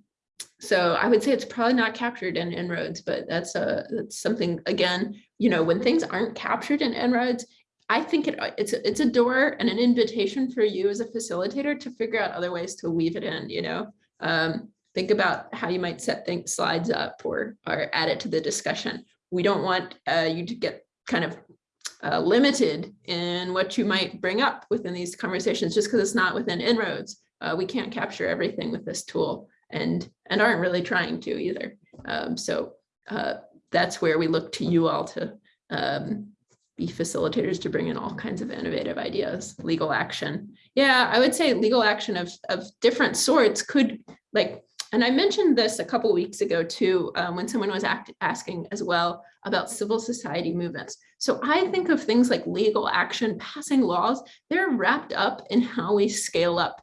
so I would say it's probably not captured in En-ROADS, but that's a that's something again, you know, when things aren't captured in En-ROADS, I think it, it's a, it's a door and an invitation for you as a facilitator to figure out other ways to weave it in, you know. Um, think about how you might set things slides up or or add it to the discussion. We don't want uh, you to get kind of uh, limited in what you might bring up within these conversations just because it's not within En-ROADS. Uh, we can't capture everything with this tool and and aren't really trying to either. Um, so uh, that's where we look to you all to um, be facilitators to bring in all kinds of innovative ideas, legal action. Yeah, I would say legal action of, of different sorts could like, and I mentioned this a couple weeks ago too, um, when someone was act, asking as well about civil society movements. So I think of things like legal action, passing laws, they're wrapped up in how we scale up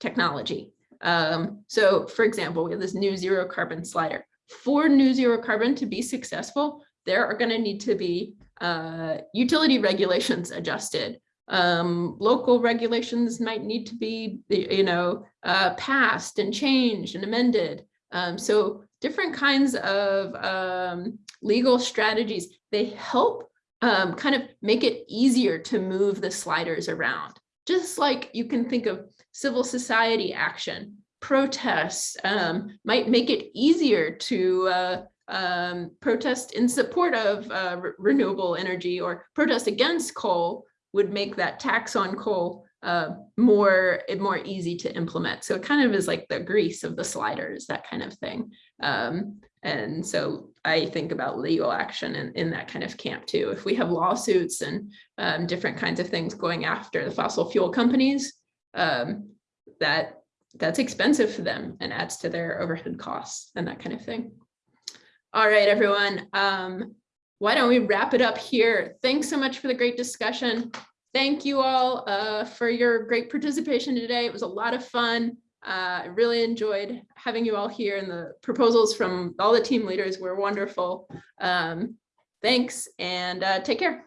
technology. Um, so for example, we have this new zero carbon slider. For new zero carbon to be successful, there are going to need to be uh, utility regulations adjusted. Um, local regulations might need to be, you know, uh, passed and changed and amended. Um, so different kinds of um, legal strategies, they help um, kind of make it easier to move the sliders around. Just like you can think of civil society action, protests um, might make it easier to uh, um, protest in support of uh, re renewable energy or protest against coal would make that tax on coal uh, more more easy to implement. So it kind of is like the grease of the sliders, that kind of thing. Um, and so I think about legal action in, in that kind of camp too. If we have lawsuits and um, different kinds of things going after the fossil fuel companies, um, that that's expensive for them and adds to their overhead costs and that kind of thing. All right, everyone. Um, why don't we wrap it up here? Thanks so much for the great discussion. Thank you all uh, for your great participation today. It was a lot of fun. Uh, I really enjoyed having you all here and the proposals from all the team leaders were wonderful. Um, thanks and uh, take care.